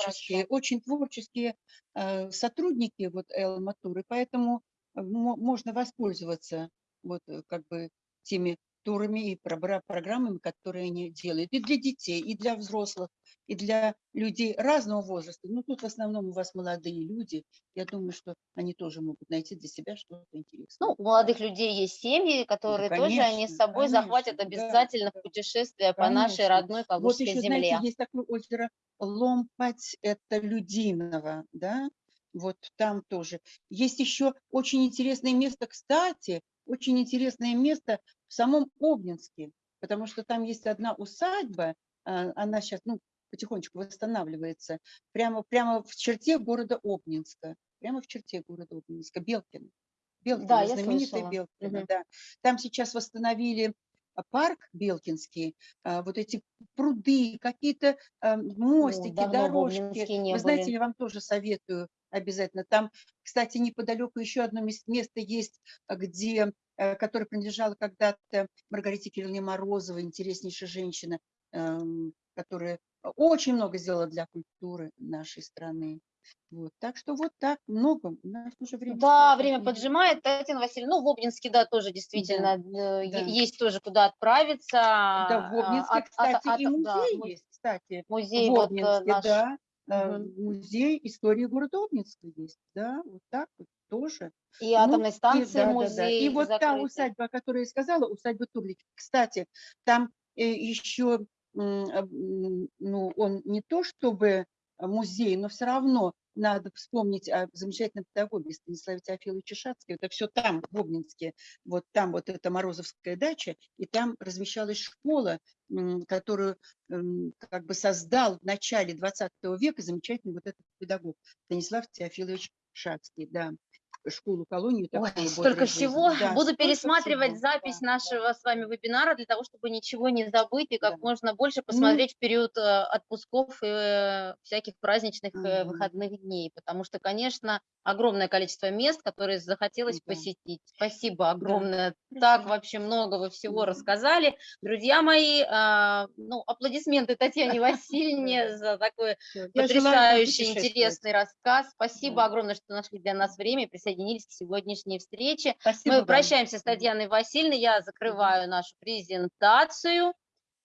Speaker 1: хорошо.
Speaker 3: очень творческие э, сотрудники вот Elma Tour, и поэтому э, мо- можно воспользоваться вот э, как бы теми турами и программами, которые они делают и для детей, и для взрослых, и для людей разного возраста. Ну, тут в основном у вас молодые люди. Я думаю, что они тоже могут найти для себя что-то интересное.
Speaker 1: Ну, у молодых людей есть семьи, которые тоже они с
Speaker 3: конечно,
Speaker 1: собой захватят
Speaker 3: конечно, да,
Speaker 1: обязательно
Speaker 3: да.
Speaker 1: путешествие по нашей
Speaker 3: Конечно.
Speaker 1: родной
Speaker 3: Вот
Speaker 1: Калужской
Speaker 3: еще, знаете,
Speaker 1: земле.
Speaker 3: есть такое озеро Ломпать, это Людиново, да, вот там тоже. Есть еще очень интересное место, кстати, очень интересное место в самом Обнинске, потому что там есть одна усадьба, а, она сейчас, ну, потихонечку восстанавливается, прямо, прямо в черте города Обнинска, прямо в черте города Обнинска, Белкино. Белкино,
Speaker 1: Да,
Speaker 3: знаменитый. Белкино,
Speaker 1: Мгм.
Speaker 3: да. Там сейчас восстановили а, парк Белкинский, а, вот эти пруды, какие-то а, мостики,
Speaker 1: в
Speaker 3: дорожки. Вы знаете,
Speaker 1: были.
Speaker 3: я вам тоже советую обязательно. Там, кстати, неподалеку еще одно мес- место есть, где, э, которое принадлежало когда-то Маргарите Кирилловне Морозовой, интереснейшая женщина, эм, которая очень много сделала для культуры нашей страны. Вот. Так что вот так много. У нас уже время.
Speaker 1: Да, время поджимает, Татьяна Васильевна. Ну, в Обнинске, да, тоже действительно э, е-
Speaker 3: да.
Speaker 1: есть тоже куда отправиться.
Speaker 3: Да, в
Speaker 1: а,
Speaker 3: Обнинске,
Speaker 1: от- от-
Speaker 3: кстати,
Speaker 1: от-
Speaker 3: и
Speaker 1: да,
Speaker 3: музей
Speaker 1: му-
Speaker 3: есть, кстати.
Speaker 1: Музей
Speaker 3: в
Speaker 1: вот э,
Speaker 3: Обнинске,
Speaker 1: наш.
Speaker 3: да. Э. Музей истории города Обнинска есть, да, вот так вот тоже.
Speaker 1: И
Speaker 3: Ну,
Speaker 1: атомной
Speaker 3: и,
Speaker 1: станции
Speaker 3: да, да, да.
Speaker 1: музей
Speaker 3: И вот та
Speaker 1: закрытый.
Speaker 3: усадьба, о которой я сказала, усадьба Турлики, кстати, там э, еще, а, ну, он не то чтобы музей, но все равно надо вспомнить о замечательном педагоге Станиславе Теофиловиче Шацкой. Это все там, в Обнинске, вот там вот эта Морозовская дача, и там размещалась школа, которую м, как бы создал в начале 20 века замечательный вот этот педагог Станислав Теофилович Шацкий, да, школу-колонию
Speaker 1: Ой, столько всего.
Speaker 3: Да,
Speaker 1: Буду пересматривать
Speaker 3: всего,
Speaker 1: запись
Speaker 3: да,
Speaker 1: нашего с вами вебинара для того, чтобы ничего не забыть и как
Speaker 3: Да.
Speaker 1: можно больше посмотреть в период э, отпусков и э, всяких праздничных э,
Speaker 3: Мгм.
Speaker 1: выходных дней. Потому что, конечно, огромное количество мест, которые захотелось
Speaker 3: Да.
Speaker 1: посетить. Спасибо огромное. Так
Speaker 3: Хорошо.
Speaker 1: вообще много вы всего
Speaker 3: Мгм.
Speaker 1: рассказали. Друзья мои, а, ну, аплодисменты Татьяне Васильевне за такой.
Speaker 3: Я
Speaker 1: Потрясающий, интересный рассказ. Спасибо
Speaker 3: Да.
Speaker 1: огромное, что нашли для нас время и присоединились к сегодняшней встрече.
Speaker 3: Спасибо
Speaker 1: Мы прощаемся с Татьяной Васильевной. Я закрываю нашу презентацию.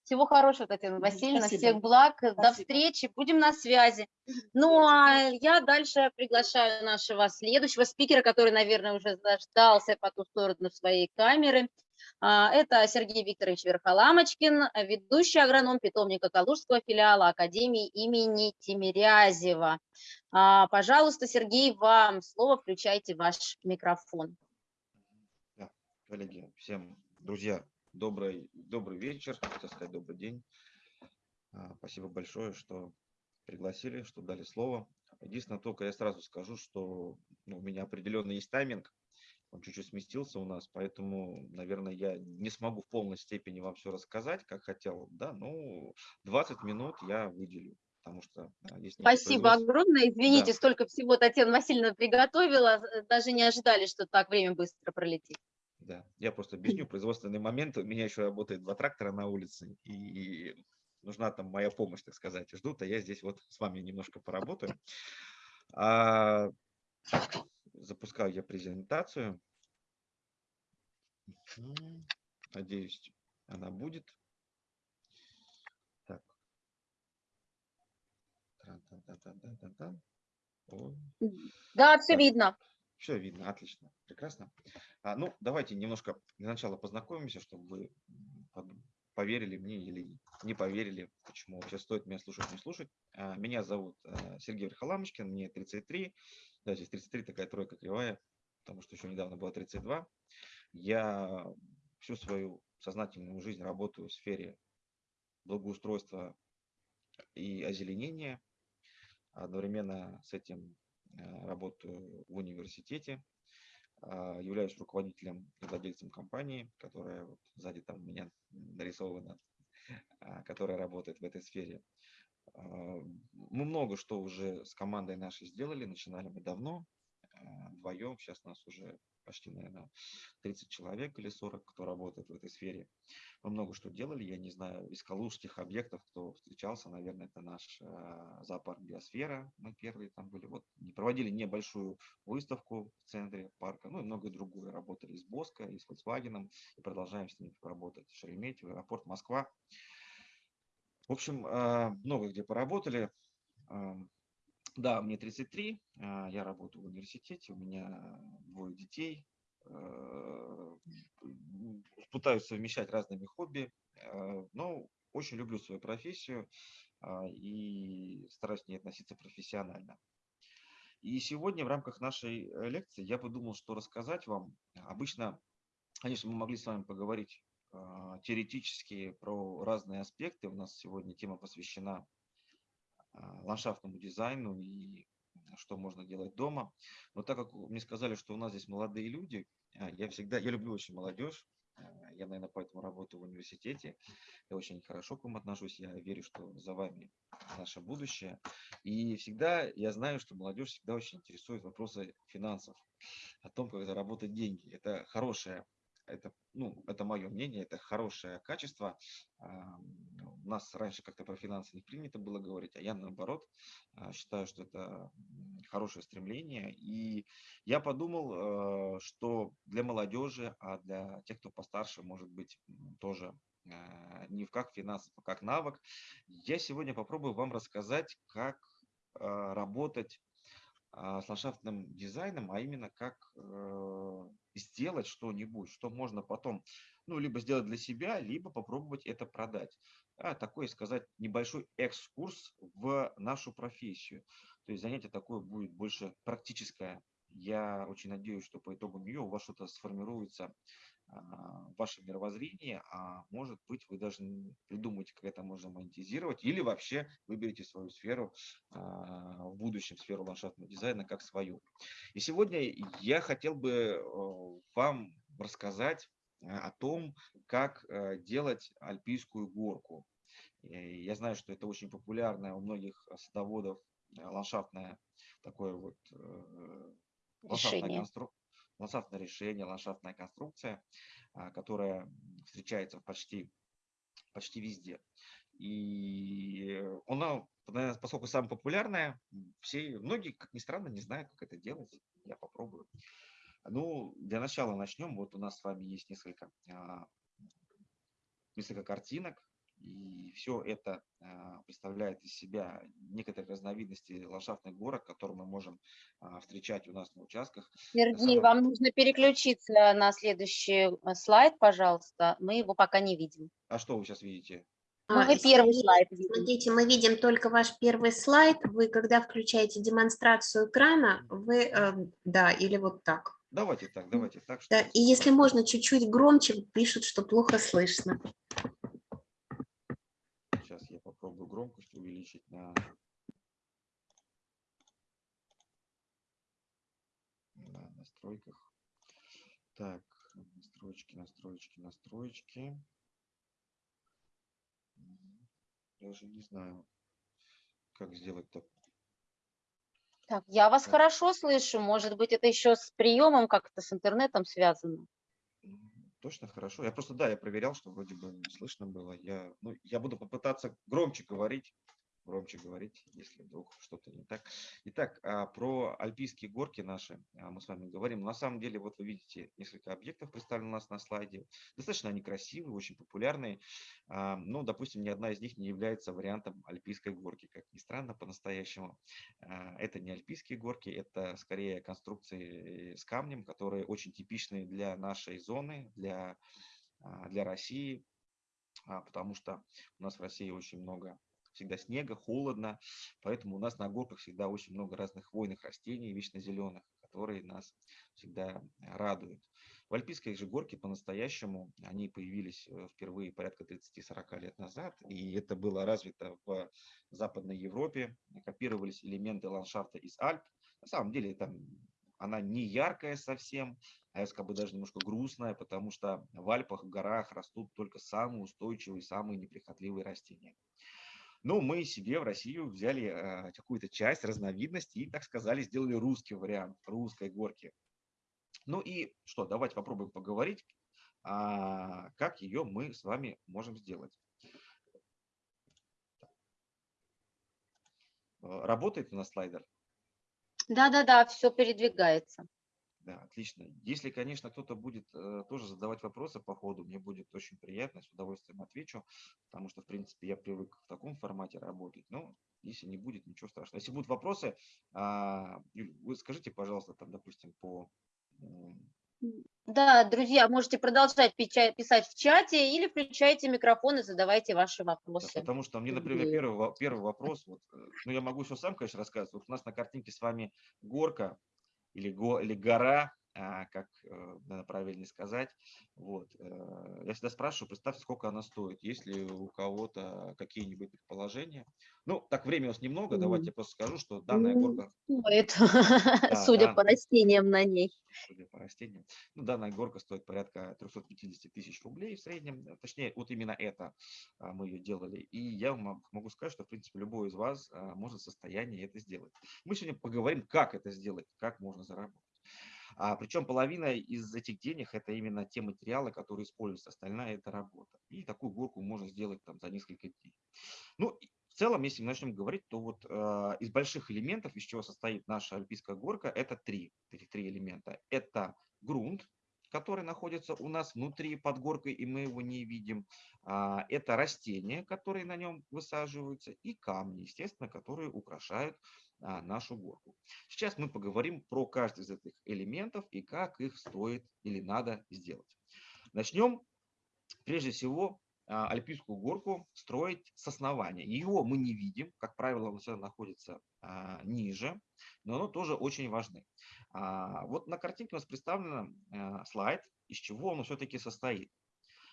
Speaker 1: Всего хорошего, Татьяна Васильевна,
Speaker 3: спасибо.
Speaker 1: всех благ, до
Speaker 3: Спасибо.
Speaker 1: встречи, будем на связи. Ну, а я дальше приглашаю нашего следующего спикера, который, наверное, уже заждался по ту сторону своей камеры. А, Это Сергей Викторович Верхоламочкин, ведущий агроном питомника Калужского филиала Академии имени Тимирязева. А, Пожалуйста, Сергей, вам слово, включайте ваш микрофон.
Speaker 2: Коллеги, всем, друзья, добрый, добрый вечер, хотел сказать добрый день. А, Спасибо большое, что пригласили, что дали слово. Единственное, только я сразу скажу, что ну, у меня определенно есть тайминг, он чуть-чуть сместился у нас, поэтому, наверное, я не смогу в полной степени вам все рассказать, как хотел, да, ну, 20 минут я выделю, потому что есть
Speaker 1: Спасибо огромное. Извините,
Speaker 2: Да.
Speaker 1: столько всего Татьяна Васильевна приготовила. э, Даже не ожидали, что так время быстро пролетит.
Speaker 2: Да, я просто объясню производственный момент. У меня еще работает два трактора на улице, и нужна там моя помощь, так сказать. Ждут, а я здесь вот с вами немножко поработаю. А, так, запускаю я презентацию. Надеюсь, она будет. Так.
Speaker 1: Да, все
Speaker 2: Так.
Speaker 1: видно.
Speaker 2: Все видно, отлично, прекрасно. А, ну, давайте немножко для начала познакомимся, чтобы вы поверили мне или не поверили, почему вообще стоит меня слушать, не слушать. А, меня зовут а, Сергей Верхоламочкин, мне 33, да, здесь 33 такая тройка кривая, потому что еще недавно было 32. Я всю свою сознательную жизнь работаю в сфере благоустройства и озеленения. Одновременно с этим э, работаю в университете, являюсь руководителем и владельцем компании, которая вот сзади там у меня нарисована, а, которая работает в этой сфере. А, Мы много что уже с командой нашей сделали, начинали мы давно, а, вдвоем, сейчас нас уже почти, наверное, 30 человек или 40, кто работает в этой сфере. Мы много что делали, я не знаю, из калужских объектов, кто встречался, наверное, это наш а, зоопарк Биосфера, мы первые там были, вот, не проводили небольшую выставку в центре парка, ну и многое другое, работали с Боско, и с Volkswagen, и продолжаем с ними работать, Шереметьево, аэропорт Москва. В общем, а, много где поработали. Да, мне 33, а, я работаю в университете, у меня двое детей, э, пытаюсь совмещать разными хобби, э, но очень люблю свою профессию а, и стараюсь к ней относиться профессионально. И сегодня в рамках нашей э, лекции я подумал, что рассказать вам. Обычно, конечно, мы могли с вами поговорить а, теоретически про разные аспекты. У нас сегодня тема посвящена ландшафтному дизайну и что можно делать дома. Но так как мне сказали, что у нас здесь молодые люди, а, я всегда, я люблю очень молодежь, а, я, наверное, поэтому работаю в университете, я очень хорошо к вам отношусь, я верю, что за вами наше будущее. И всегда я знаю, что молодежь всегда очень интересует вопросы финансов, о том, как заработать деньги. Это хорошее это, ну, это мое мнение, это хорошее качество. У нас раньше как-то про финансы не принято было говорить, а я наоборот а, считаю, что это хорошее стремление. И я подумал, э, что для молодежи, а для тех, кто постарше, может быть, тоже э, не в как финансов, а как навык, я сегодня попробую вам рассказать, как э, работать с ландшафтным дизайном, а именно как э, сделать что-нибудь, что можно потом, ну, либо сделать для себя, либо попробовать это продать. А, такой, сказать, небольшой экскурс в нашу профессию. То есть занятие такое будет больше практическое. Я очень надеюсь, что по итогам нее у вас что-то сформируется а, ваше мировоззрение, а может быть вы даже придумаете, как это можно монетизировать, или вообще выберете свою сферу, а, в будущем сферу ландшафтного дизайна как свою. И сегодня я хотел бы вам рассказать о том, как э, делать альпийскую горку. Я знаю, что это очень популярное у многих садоводов э, ландшафтное такое вот э, ландшафтная
Speaker 1: Решение.
Speaker 2: констру- ландшафтное решение, ландшафтная конструкция, а, которая встречается почти, почти везде. И она, наверное, поскольку самая популярная, все, многие, как ни странно, не знают, как это делать. Я попробую. Ну, для начала начнем. Вот у нас с вами есть несколько, а, несколько картинок. И все это а, представляет из себя некоторые разновидности ландшафтных горок, которые мы можем а, встречать у нас на участках.
Speaker 1: Сергей, вам нужно переключиться на следующий э, слайд, пожалуйста. Мы его пока не видим.
Speaker 2: А что вы сейчас видите?
Speaker 1: Ну,
Speaker 4: А,
Speaker 1: мы первый слайд видим.
Speaker 4: Смотрите, мы видим только ваш первый слайд. Вы, когда включаете демонстрацию экрана, вы, э, да, или вот так.
Speaker 2: Давайте так, давайте так.
Speaker 4: Да, и если можно, чуть-чуть громче, пишут, что плохо слышно.
Speaker 2: Громкость увеличить на... на настройках. Так, настройки, настройки, настройки. Даже не знаю, как сделать так.
Speaker 1: Так, я вас
Speaker 2: Так.
Speaker 1: хорошо слышу. Может быть, это еще с приемом как-то, с интернетом связано.
Speaker 2: Точно хорошо. Я просто, да, я проверял, что вроде бы слышно было. Я, ну, я буду попытаться громче говорить, громче говорить, если вдруг что-то не так. Итак, а, про альпийские горки наши а, мы с вами говорим. На самом деле, вот вы видите, несколько объектов представлены у нас на слайде. Достаточно они красивые, очень популярные. А, Но, допустим, ни одна из них не является вариантом альпийской горки, как ни странно, по-настоящему. Это не альпийские горки, это скорее конструкции с камнем, которые очень типичны для нашей зоны, для, для России, потому что у нас в России очень много всегда снега, холодно, поэтому у нас на горках всегда очень много разных хвойных растений, вечно зеленых, которые нас всегда радуют. В альпийской же горке по-настоящему они появились э, впервые порядка 30-40 лет назад, и это было развито в Западной Европе, копировались элементы ландшафта из Альп. На самом деле там она не яркая совсем, а я скажу даже немножко грустная, потому что в Альпах, в горах растут только самые устойчивые, самые неприхотливые растения. Но мы себе в Россию взяли э, какую-то часть, разновидность и, так сказали, сделали русский вариант русской горки. Ну и что, давайте попробуем поговорить, а, как ее мы с вами можем сделать. Работает у нас слайдер?
Speaker 1: Да-да-да, все передвигается.
Speaker 2: Да, отлично. Если, конечно, кто-то будет э, тоже задавать вопросы по ходу, мне будет очень приятно, с удовольствием отвечу, потому что, в принципе, я привык в таком формате работать. Но если не будет, ничего страшного. Если будут вопросы, а, Юль, вы скажите, пожалуйста, там, допустим, по...
Speaker 1: Да, друзья, можете продолжать писать в чате или включайте микрофон и задавайте ваши
Speaker 2: да,
Speaker 1: вопросы.
Speaker 2: Потому что мне, например, первый, первый вопрос, вот, э, ну, я могу еще сам, конечно, рассказывать. Вот у нас на картинке с вами горка или, го, или гора, как э, надо правильно сказать. Вот. э, Я всегда спрашиваю, представьте, сколько она стоит, есть ли у кого-то какие-нибудь предположения. Ну, так времени у нас немного, давайте я просто скажу, что данная
Speaker 1: Ну,
Speaker 2: горка,
Speaker 1: Стоит,
Speaker 2: да.
Speaker 1: судя по растениям на ней.
Speaker 2: судя по растениям, ну, данная горка стоит порядка 350 тысяч рублей в среднем, э, точнее, вот именно это а, мы ее делали. И я вам могу сказать, что, в принципе, любой из вас а, может в состоянии это сделать. Мы сегодня поговорим, как это сделать, как можно заработать. А, причем половина из этих денег это именно те материалы, которые используются, остальная это работа. И такую горку можно сделать там за несколько дней. Ну, в целом, если мы начнем говорить, то вот э, из больших элементов, из чего состоит наша альпийская горка, это три, этих три элемента. Это грунт, который находится у нас внутри под горкой, и мы его не видим. А, Это растения, которые на нем высаживаются, и камни, естественно, которые украшают а, нашу горку. Сейчас мы поговорим про каждый из этих элементов и как их стоит или надо сделать. Начнем, прежде всего, а, альпийскую горку строить с основания. Его мы не видим, как правило, он всегда находится а, ниже, но оно тоже очень важно. А, Вот на картинке у нас представлен а, слайд, из чего он все-таки состоит.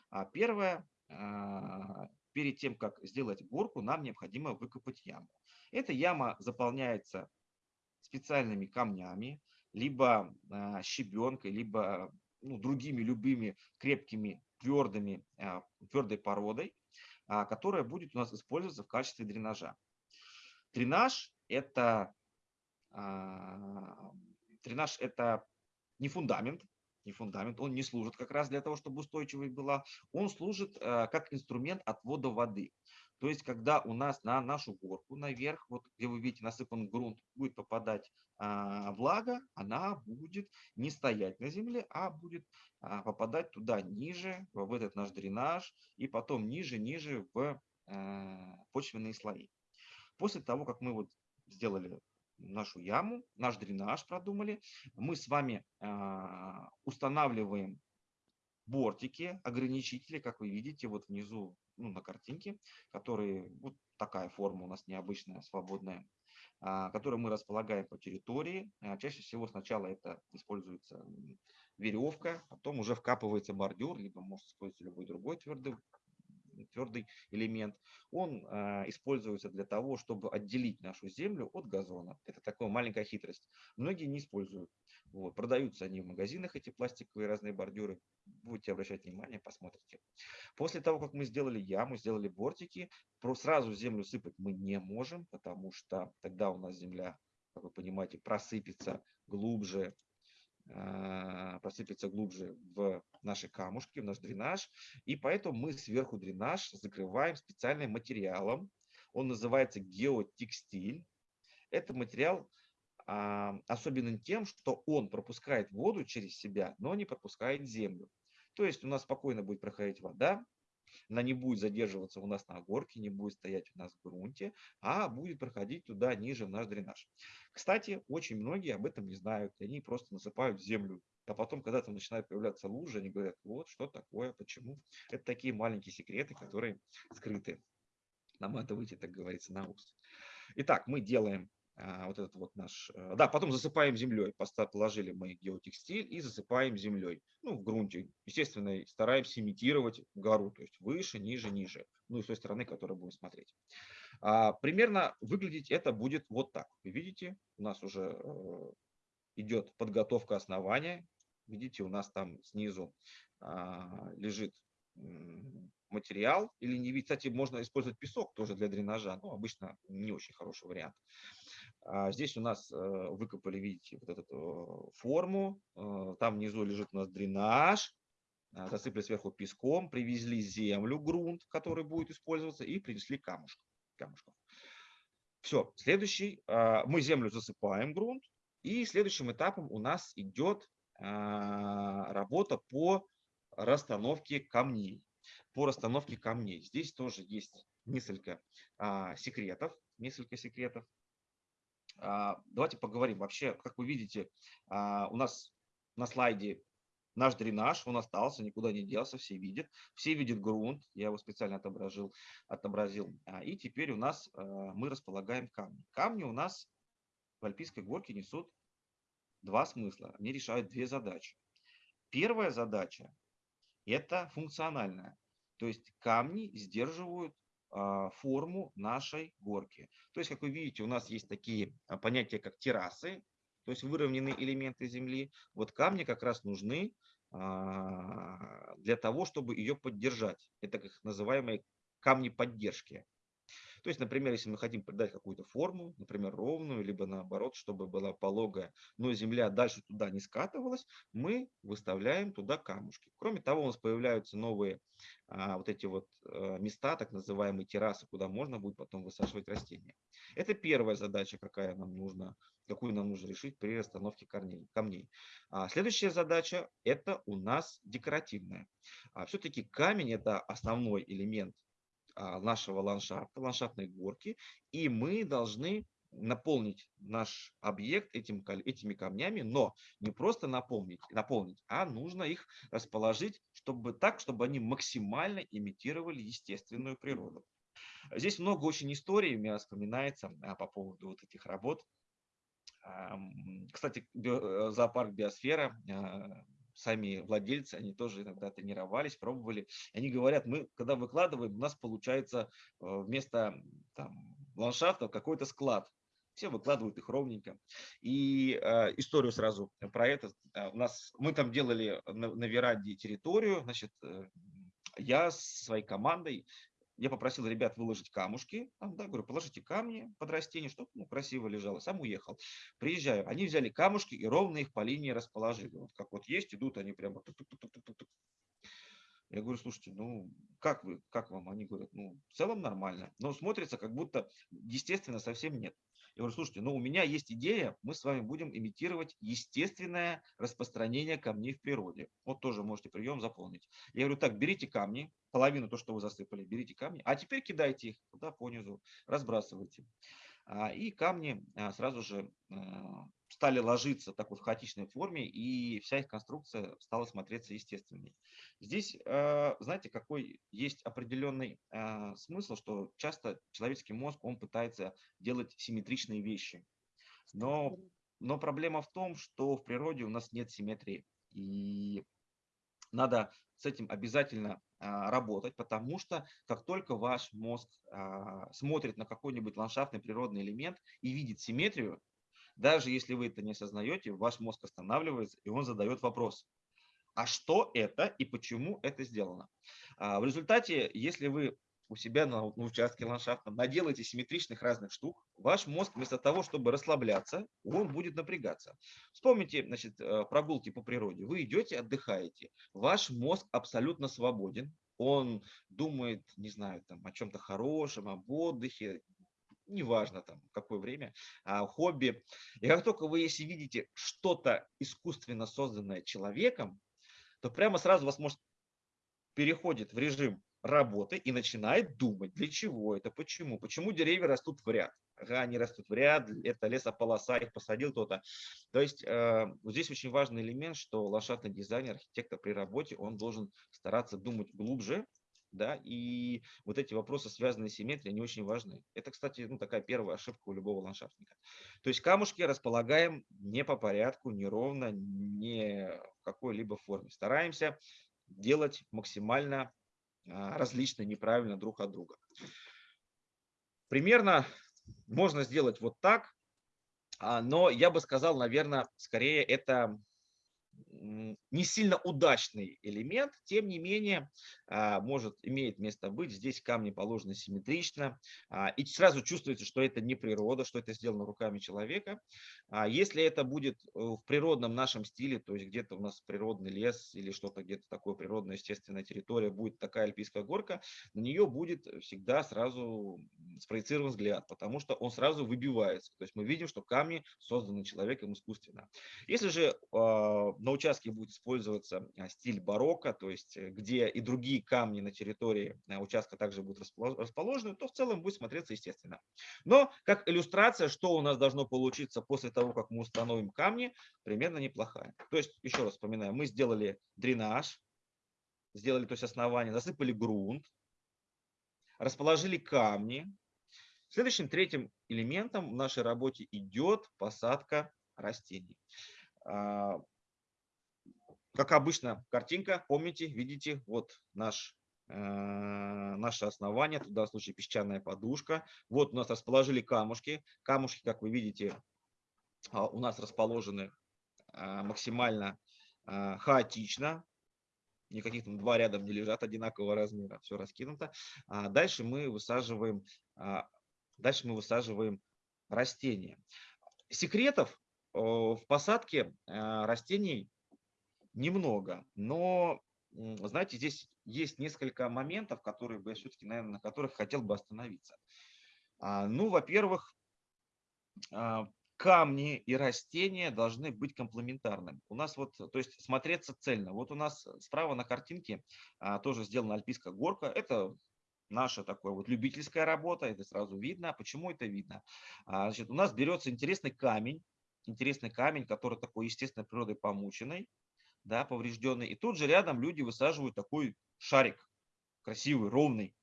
Speaker 2: А, Первое, а, перед тем, как сделать горку, нам необходимо выкопать яму. Эта яма заполняется специальными камнями, либо а, щебенкой, либо ну, другими любыми крепкими, твердыми, а, твердой породой, а, которая будет у нас использоваться в качестве дренажа. Дренаж – это, дренаж – это не фундамент, не фундамент, он не служит как раз для того, чтобы устойчивой была, он служит как инструмент отвода воды. То есть, когда у нас на нашу горку наверх, вот где вы видите насыпан грунт, будет попадать а, влага, она будет не стоять на земле, а будет а, попадать туда ниже, в этот наш дренаж, и потом ниже-ниже в а, почвенные слои. После того, как мы вот сделали нашу яму, наш дренаж продумали, мы с вами а, устанавливаем бортики, ограничители, как вы видите, вот внизу ну, на картинке, которые, вот такая форма у нас необычная, свободная, а, которую мы располагаем по территории. А, чаще всего сначала это используется веревка, потом уже вкапывается бордюр, либо может использоваться любой другой твердый твердый элемент, он э, используется для того, чтобы отделить нашу землю от газона. Это такая маленькая хитрость. Многие не используют. Вот. Продаются они в магазинах, эти пластиковые разные бордюры. Будете обращать внимание, посмотрите. После того, как мы сделали яму, сделали бортики, сразу землю сыпать мы не можем, потому что тогда у нас земля, как вы понимаете, просыпется глубже, а, просыпется глубже в наши камушки, в наш дренаж. И поэтому мы сверху дренаж закрываем специальным материалом. Он называется геотекстиль. Это материал а, тем, что он пропускает воду через себя, но не пропускает землю. То есть у нас спокойно будет проходить вода, она не будет задерживаться у нас на горке, не будет стоять у нас в грунте, а будет проходить туда ниже в наш дренаж. Кстати, очень многие об этом не знают, они просто насыпают землю. А потом, когда там начинают появляться лужи, они говорят, вот что такое, почему. Это такие маленькие секреты, которые скрыты. Наматывайте, так говорится, на ус. Итак, мы делаем вот этот вот наш... Э, да, потом засыпаем землей. Положили мы геотекстиль и засыпаем землей. Ну, в грунте. Естественно, стараемся имитировать гору, то есть выше, ниже, ниже. Ну, и с той стороны, которую будем смотреть. А, примерно выглядеть это будет вот так. Вы видите, у нас уже э, идет подготовка основания. Видите, у нас там снизу а, лежит материал или не. Кстати, можно использовать песок тоже для дренажа, но обычно не очень хороший вариант. А здесь у нас э, выкопали, видите, вот эту форму. Э, там внизу лежит у нас дренаж. Э, засыпали сверху песком, привезли землю, грунт, который будет использоваться, и принесли камушек, камушков. Все, следующий, мы землю засыпаем, грунт, и следующим этапом у нас идет работа по расстановке камней. По расстановке камней. Здесь тоже есть несколько а, секретов, несколько секретов. А, давайте поговорим. Вообще, как вы видите, а, у нас на слайде наш дренаж, он остался, никуда не делся, все видят. Все видят грунт, я его специально отобразил. отобразил. А, и теперь у нас мы располагаем камни. Камни у нас в Альпийской горке несут два смысла. Они решают две задачи. Первая задача – это функциональная. То есть камни сдерживают а, форму нашей горки. То есть, как вы видите, у нас есть такие а, понятия, как террасы, то есть выровненные элементы земли. Вот камни как раз нужны а, для того, чтобы ее поддержать. Это как называемые камни поддержки. То есть, например, если мы хотим придать какую-то форму, например, ровную, либо наоборот, чтобы была пологая, но земля дальше туда не скатывалась, мы выставляем туда камушки. Кроме того, у нас появляются новые а, вот эти вот а, места, так называемые террасы, куда можно будет потом высаживать растения. Это первая задача, какая нам нужна, какую нам нужно решить при расстановке корней, камней. А следующая задача – это у нас декоративная. А Все-таки камень – это основной элемент нашего ландшафта, ландшафтной горки, и мы должны наполнить наш объект этим, этими камнями, но не просто наполнить, наполнить, а нужно их расположить чтобы, так, чтобы они максимально имитировали естественную природу. Здесь много очень историй у меня вспоминается а, по поводу вот этих работ. Кстати, э, зоопарк «Биосфера» а, сами владельцы, они тоже иногда тренировались, пробовали. Они говорят, мы когда выкладываем, у нас получается э, вместо там, ландшафта какой-то склад. Все выкладывают их ровненько. И э, историю сразу про это. Э, у нас, мы там делали на, на веранде территорию. Значит, э, я с своей командой я попросил ребят выложить камушки, там, да, говорю, положите камни под растение, чтобы ну, красиво лежало. Сам уехал. Приезжаю, они взяли камушки и ровно их по линии расположили. Вот как вот есть, идут они прямо. Я говорю, слушайте, ну как вы, как вам? Они говорят, ну в целом нормально, но смотрится как будто, естественно, совсем нет. Я говорю, слушайте, ну у меня есть идея, мы с вами будем имитировать естественное распространение камней в природе. Вот тоже можете прием заполнить. Я говорю, так, берите камни, половину то, что вы засыпали, берите камни, а теперь кидайте их туда по низу, разбрасывайте. А, и камни а, сразу же а, стали ложиться так вот в хаотичной форме, и вся их конструкция стала смотреться естественной. Здесь, знаете, какой есть определенный смысл, что часто человеческий мозг, он пытается делать симметричные вещи. Но, но проблема в том, что в природе у нас нет симметрии. И надо с этим обязательно работать, потому что как только ваш мозг а, смотрит на какой-нибудь ландшафтный природный элемент и видит симметрию, даже если вы это не осознаете, ваш мозг останавливается и он задает вопрос, а что это и почему это сделано? А, в результате, если вы у себя на, на участке ландшафта наделаете симметричных разных штук, ваш мозг вместо того, чтобы расслабляться, он будет напрягаться. Вспомните значит, э, прогулки по природе. Вы идете, отдыхаете. Ваш мозг абсолютно свободен. Он думает, не знаю, там, о чем-то хорошем, об отдыхе, неважно там какое время, а, хобби. И как только вы, если видите что-то искусственно созданное человеком, то прямо сразу вас может переходит в режим работы и начинает думать, для чего это, почему, почему деревья растут в ряд. Ага, они растут в ряд, это лесополоса, их посадил кто-то. То есть э, вот здесь очень важный элемент, что ландшафтный дизайнер, архитектор при работе, он должен стараться думать глубже, да, и вот эти вопросы, связанные с симметрией, они очень важны. Это, кстати, ну, такая первая ошибка у любого ландшафтника. То есть камушки располагаем не по порядку, не ровно, не в какой-либо форме. Стараемся делать максимально а, различные, неправильно друг от друга. Примерно можно сделать вот так, а, но я бы сказал, наверное, скорее это не сильно удачный элемент, тем не менее, а, может, имеет место быть. Здесь камни положены симметрично, а, и сразу чувствуется, что это не природа, что это сделано руками человека. А если это будет э, в природном нашем стиле, то есть где-то у нас природный лес или что-то где-то такое природная естественная территория, будет такая альпийская горка, на нее будет всегда сразу спроецирован взгляд, потому что он сразу выбивается. То есть мы видим, что камни созданы человеком искусственно. Если же на участке будет использоваться а, стиль барокко, то есть э, где и другие камни на территории э, участка также будут расположены, то в целом будет смотреться естественно. Но как иллюстрация, что у нас должно получиться после того, как мы установим камни, примерно неплохая. То есть, еще раз вспоминаю, мы сделали дренаж, сделали то есть основание, засыпали грунт, расположили камни. Следующим третьим элементом в нашей работе идет посадка растений. А, как обычно, картинка, помните, видите, вот наш, э, наше основание, в данном случае песчаная подушка. Вот у нас расположили камушки. Камушки, как вы видите, а, у нас расположены а, максимально а, хаотично. Никаких там два рядом не лежат одинакового размера, все раскинуто. Дальше мы высаживаем, дальше мы высаживаем растения. Секретов в посадке растений немного, но, знаете, здесь есть несколько моментов, которые бы я все-таки, наверное, на которых хотел бы остановиться. А, ну, во-первых, а, камни и растения должны быть комплементарными. У нас вот, то есть смотреться цельно. Вот у нас справа на картинке а, тоже сделана альпийская горка. Это наша такая вот любительская работа, это сразу видно. Почему это видно? Значит, у нас берется интересный камень, интересный камень, который такой естественной природой помученный да, поврежденный. И тут же рядом люди высаживают такой шарик, красивый, ровный.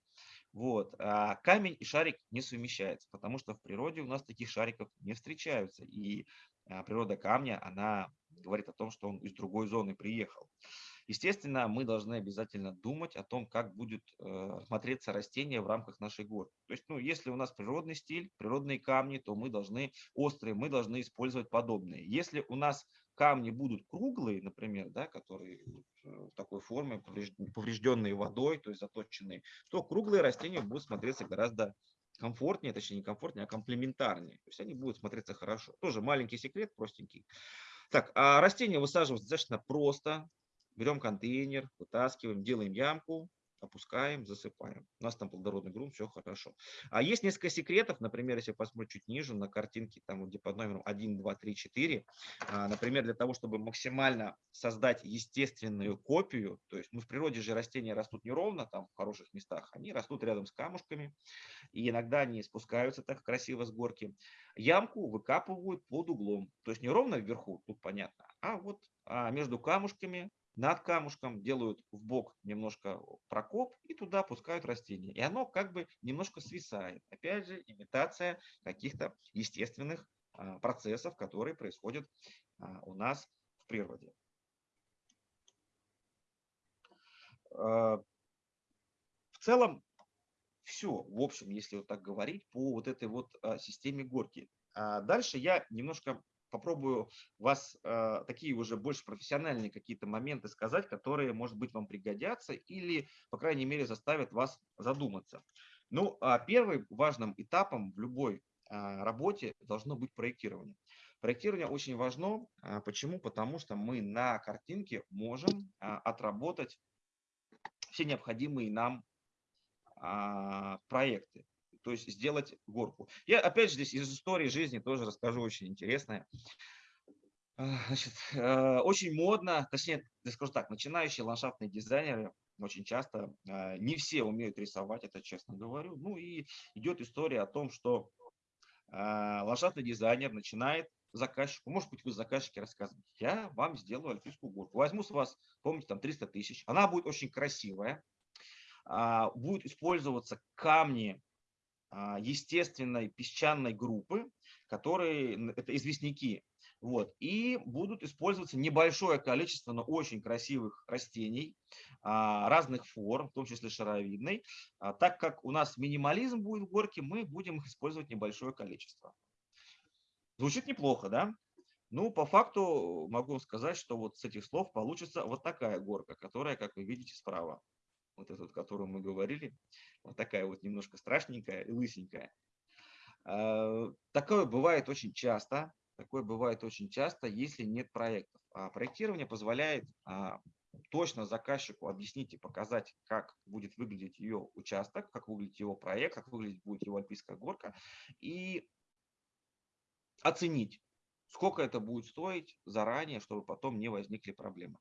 Speaker 2: Вот. А камень и шарик не совмещаются, потому что в природе у нас таких шариков не встречаются. И а, природа камня, она говорит о том, что он из другой зоны приехал. Естественно, мы должны обязательно думать о том, как будет э, смотреться растение в рамках нашей горы. То есть, ну, если у нас природный стиль, природные камни, то мы должны острые, мы должны использовать подобные. Если у нас камни будут круглые, например, да, которые в такой форме, поврежденные водой, то есть заточенные, то круглые растения будут смотреться гораздо комфортнее, точнее не комфортнее, а комплементарнее. То есть они будут смотреться хорошо. Тоже маленький секрет, простенький. Так, а растения высаживать достаточно просто. берем контейнер, вытаскиваем, делаем ямку, опускаем, засыпаем. У нас там плодородный грунт, все хорошо. А есть несколько секретов, например, если посмотреть чуть ниже на картинке, там где под номером 1, 2, 3, 4, например, для того, чтобы максимально создать естественную копию, то есть ну, в природе же растения растут неровно, там в хороших местах, они растут рядом с камушками, и иногда они спускаются так красиво с горки. Ямку выкапывают под углом, то есть не ровно вверху, тут понятно, а вот а между камушками над камушком, делают в бок немножко прокоп и туда пускают растение. И оно как бы немножко свисает. Опять же, имитация каких-то естественных а, процессов, которые происходят а, у нас в природе. А, в целом, все, в общем, если вот так говорить, по вот этой вот системе горки. Дальше я немножко попробую вас э, такие уже больше профессиональные какие-то моменты сказать, которые, может быть, вам пригодятся или, по крайней мере, заставят вас задуматься. Ну, а первым важным этапом в любой э, работе должно быть проектирование. Проектирование очень важно. Э, почему? Потому что мы на картинке можем э, отработать все необходимые нам э, проекты то есть сделать горку. Я опять же здесь из истории жизни тоже расскажу очень интересное. Значит, э, очень модно, точнее, скажу так, начинающие ландшафтные дизайнеры очень часто, э, не все умеют рисовать, это честно говорю. Ну и идет история о том, что э, ландшафтный дизайнер начинает заказчику, может быть, вы заказчики рассказываете, я вам сделаю альпийскую горку. Возьму с вас, помните, там 300 тысяч, она будет очень красивая, а, будет использоваться камни а, естественной песчаной группы, которые, это известняки, вот, и будут использоваться небольшое количество, но очень красивых растений а, разных форм, в том числе шаровидной. А, так как у нас минимализм будет в горке, мы будем их использовать небольшое количество. Звучит неплохо, да? Ну, по факту могу сказать, что вот с этих слов получится вот такая горка, которая, как вы видите, справа вот эту, которую мы говорили, вот такая вот немножко страшненькая и лысенькая. А, такое бывает очень часто, такое бывает очень часто, если нет проектов. А проектирование позволяет а, точно заказчику объяснить и показать, как будет выглядеть ее участок, как выглядит его проект, как выглядит будет его альпийская горка, и оценить, сколько это будет стоить заранее, чтобы потом не возникли проблемы.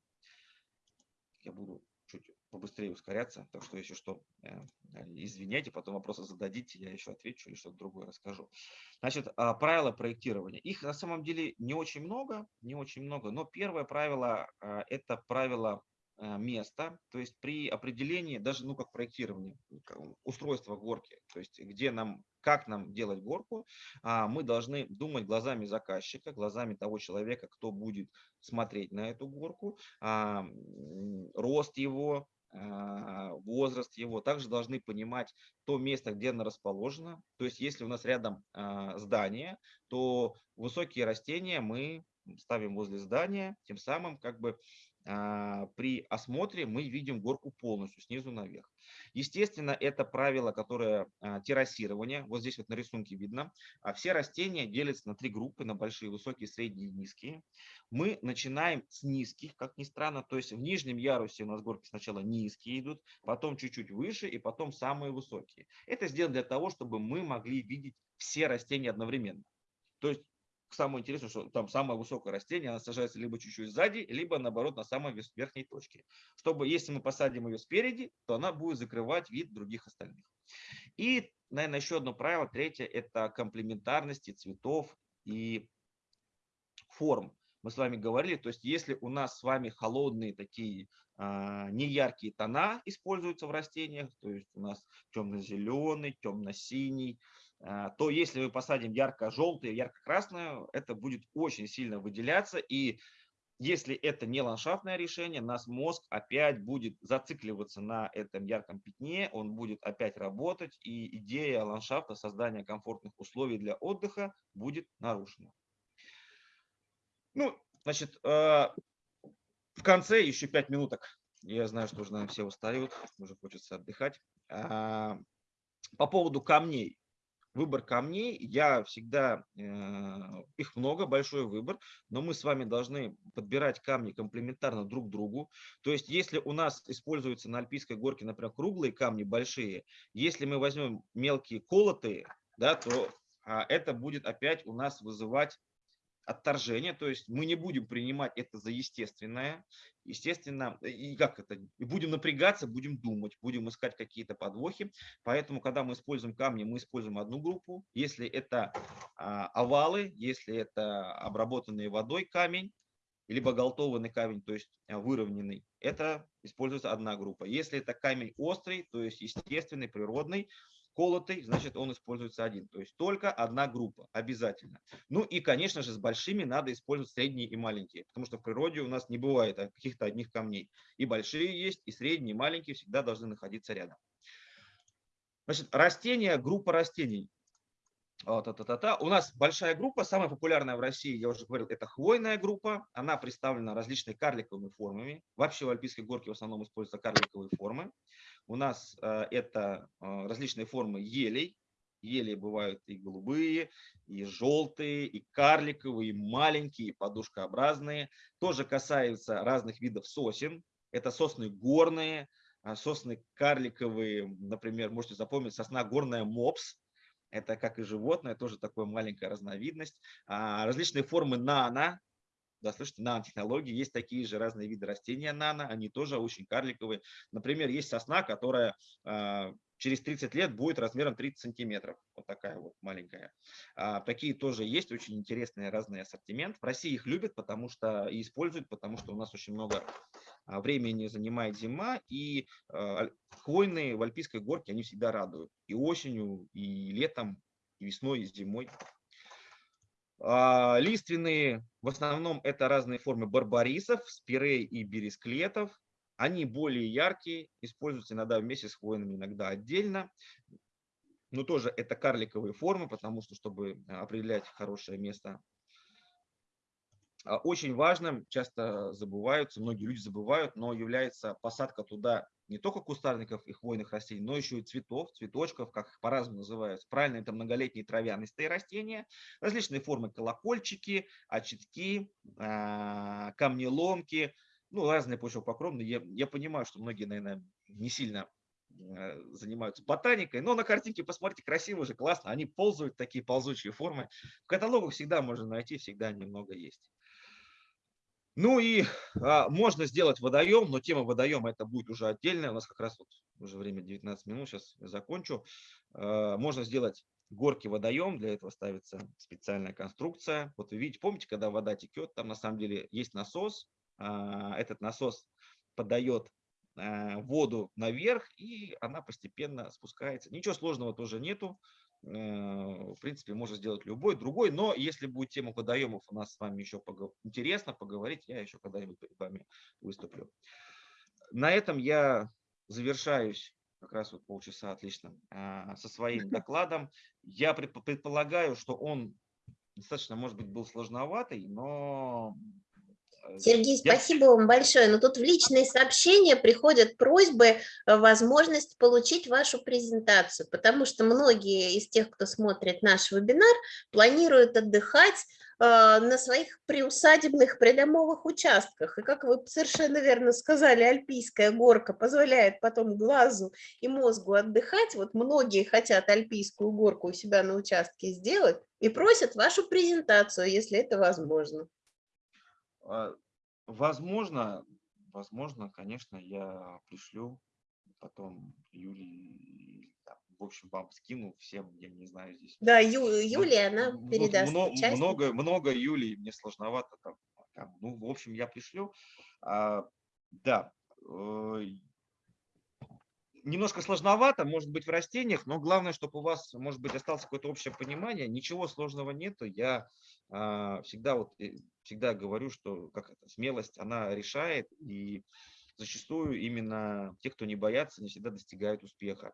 Speaker 2: Я буду чуть побыстрее ускоряться, так что если что, э, извиняйте, потом вопросы зададите, я еще отвечу или что-то другое расскажу. Значит, а, правила проектирования. Их на самом деле не очень много, не очень много, но первое правило а, – это правило а, места, то есть при определении, даже ну как проектирование, устройства горки, то есть где нам, как нам делать горку, мы должны думать глазами заказчика, глазами того человека, кто будет смотреть на эту горку, рост его, возраст его, также должны понимать то место, где она расположена. То есть если у нас рядом здание, то высокие растения мы ставим возле здания, тем самым как бы а, при осмотре мы видим горку полностью, снизу наверх. Естественно, это правило, которое а, террасирование. Вот здесь вот на рисунке видно. А все растения делятся на три группы, на большие, высокие, средние и низкие. Мы начинаем с низких, как ни странно. То есть в нижнем ярусе у нас горки сначала низкие идут, потом чуть-чуть выше и потом самые высокие. Это сделано для того, чтобы мы могли видеть все растения одновременно. То есть самое интересное, что там самое высокое растение, она сажается либо чуть-чуть сзади, либо наоборот на самой верхней точке. Чтобы, если мы посадим ее спереди, то она будет закрывать вид других остальных. И, наверное, еще одно правило, третье, это комплементарности цветов и форм. Мы с вами говорили, то есть если у нас с вами холодные такие а, неяркие тона используются в растениях, то есть у нас темно-зеленый, темно-синий, то если мы посадим ярко-желтую, ярко-красную, это будет очень сильно выделяться. И если это не ландшафтное решение, наш мозг опять будет зацикливаться на этом ярком пятне, он будет опять работать, и идея ландшафта, создания комфортных условий для отдыха будет нарушена. Ну, значит, а, в конце еще пять минуток. Я знаю, что уже, наверное, все устают, уже хочется отдыхать. А, по поводу камней. Выбор камней, я всегда, э, их много, большой выбор, но мы с вами должны подбирать камни комплементарно друг другу. То есть если у нас используются на альпийской горке, например, круглые камни большие, если мы возьмем мелкие колотые, да, то а, это будет опять у нас вызывать отторжение, то есть мы не будем принимать это за естественное, естественно, и как это, будем напрягаться, будем думать, будем искать какие-то подвохи, поэтому, когда мы используем камни, мы используем одну группу, если это а, овалы, если это обработанный водой камень, либо галтованный камень, то есть а, выровненный, это используется одна группа. Если это камень острый, то есть естественный, природный, колотый, значит, он используется один. То есть только одна группа, обязательно. Ну и, конечно же, с большими надо использовать средние и маленькие, потому что в природе у нас не бывает каких-то одних камней. И большие есть, и средние, и маленькие всегда должны находиться рядом. Значит, растения, группа растений. Та -та -та -та. У нас большая группа, самая популярная в России, я уже говорил, это хвойная группа. Она представлена различными карликовыми формами. Вообще в Альпийской горке в основном используются карликовые формы. У нас э, это э, различные формы елей. Ели бывают и голубые, и желтые, и карликовые, и маленькие, и подушкообразные. Тоже касается разных видов сосен. Это сосны горные, а сосны карликовые, например, можете запомнить, сосна горная мопс, это как и животное, тоже такая маленькая разновидность. А, различные формы нано, да, слышите, нанотехнологии, есть такие же разные виды растения нано, они тоже очень карликовые. Например, есть сосна, которая а, через 30 лет будет размером 30 сантиметров. Вот такая вот маленькая. А, такие тоже есть, очень интересный разный ассортимент. В России их любят, потому что и используют, потому что у нас очень много а, времени занимает зима, и а, хвойные в Альпийской горке, они всегда радуют. И осенью, и летом, и весной, и зимой. А, лиственные, в основном это разные формы барбарисов, спирей и бересклетов. Они более яркие, используются иногда вместе с хвойными, иногда отдельно. Но тоже это карликовые формы, потому что, чтобы определять хорошее место а, очень важным, часто забываются, многие люди забывают, но является посадка туда не только кустарников и хвойных растений, но еще и цветов, цветочков, как их по-разному называются. Правильно, это многолетние травянистые растения, различные формы колокольчики, очитки, а, камнеломки, ну, разные почвопокровные. Я, я понимаю, что многие, наверное, не сильно э, занимаются ботаникой, но на картинке посмотрите, красиво же, классно, они ползают, такие ползучие формы. В каталогах всегда можно найти, всегда немного есть. Ну и а, можно сделать водоем, но тема водоема это будет уже отдельная. У нас как раз вот уже время 19 минут, сейчас закончу. А, можно сделать горки водоем, для этого ставится специальная конструкция. Вот вы видите, помните, когда вода текет, там на самом деле есть насос. А, этот насос подает а, воду наверх, и она постепенно спускается. Ничего сложного тоже нету. Э, в принципе, можно сделать любой, другой, но если будет тема водоемов у нас с вами еще погов... интересно поговорить, я еще когда-нибудь перед вами выступлю. На этом я завершаюсь, как раз вот полчаса отлично, а, со своим докладом. Я предполагаю, что он достаточно, может быть, был сложноватый, но
Speaker 4: Сергей, спасибо вам большое. Но тут в личные сообщения приходят просьбы, э, возможность получить вашу презентацию, потому что многие из тех, кто смотрит наш вебинар, планируют отдыхать э, на своих приусадебных придомовых участках. И как вы совершенно верно сказали, альпийская горка позволяет потом глазу и мозгу отдыхать. Вот многие хотят альпийскую горку у себя на участке сделать и просят вашу презентацию, если это возможно.
Speaker 2: А, возможно, возможно, конечно, я пришлю потом Юлии, в общем, вам скину всем, я не знаю здесь.
Speaker 4: Да, Ю, Юлия, она передаст
Speaker 2: много, много, много Юлии, мне сложновато там, там. Ну, в общем, я пришлю. А, да, э, немножко сложновато, может быть, в растениях, но главное, чтобы у вас, может быть, осталось какое-то общее понимание. Ничего сложного нету. Я а, всегда вот э, всегда говорю, что как это, смелость, она решает, и зачастую именно те, кто не боятся, не всегда достигают успеха.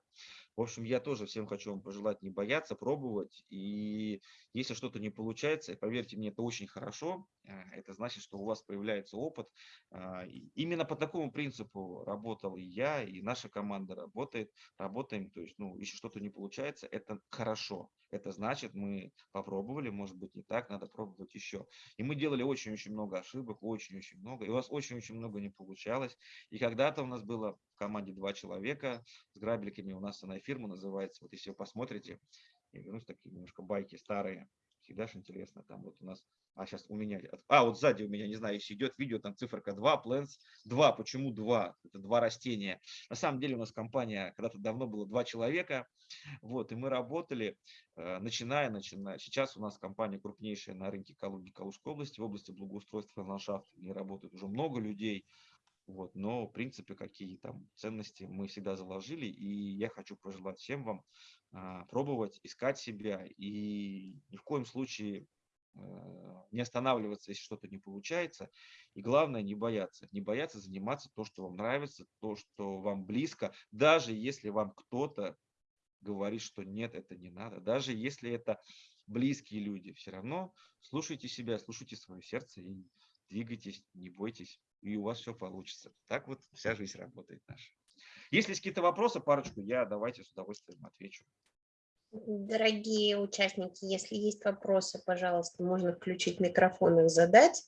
Speaker 2: В общем, я тоже всем хочу вам пожелать не бояться, пробовать. И если что-то не получается, поверьте мне, это очень хорошо. А, это значит, что у вас появляется опыт. А, именно по такому принципу работал и я, и наша команда работает. Работаем. То есть, ну, если что-то не получается, это хорошо. Это значит, мы попробовали, может быть, не так, надо пробовать еще. И мы делали очень-очень много ошибок, очень-очень много, и у вас очень-очень много не получалось. И когда-то у нас было в команде два человека с грабельками, у нас она фирма называется, вот если вы посмотрите, я вернусь, такие немножко байки старые, всегда же интересно, там вот у нас, а сейчас у меня, а вот сзади у меня, не знаю, если идет видео, там циферка 2, plants 2, почему 2? Это два растения. На самом деле у нас компания, когда-то давно было два человека, вот, и мы работали, э, начиная, начиная, сейчас у нас компания крупнейшая на рынке Калуги, Калужской области, в области благоустройства и ландшафта, где работает уже много людей, вот, но в принципе какие там ценности мы всегда заложили, и я хочу пожелать всем вам а, пробовать, искать себя. И ни в коем случае не останавливаться, если что-то не получается. И главное, не бояться. Не бояться заниматься то, что вам нравится, то, что вам близко, даже если вам кто-то говорит, что нет, это не надо. Даже если это близкие люди, все равно слушайте себя, слушайте свое сердце и двигайтесь, не бойтесь, и у вас все получится. Так вот вся жизнь работает наша. Если есть какие-то вопросы, парочку, я давайте с удовольствием отвечу.
Speaker 4: Дорогие участники, если есть вопросы, пожалуйста, можно включить микрофон и задать,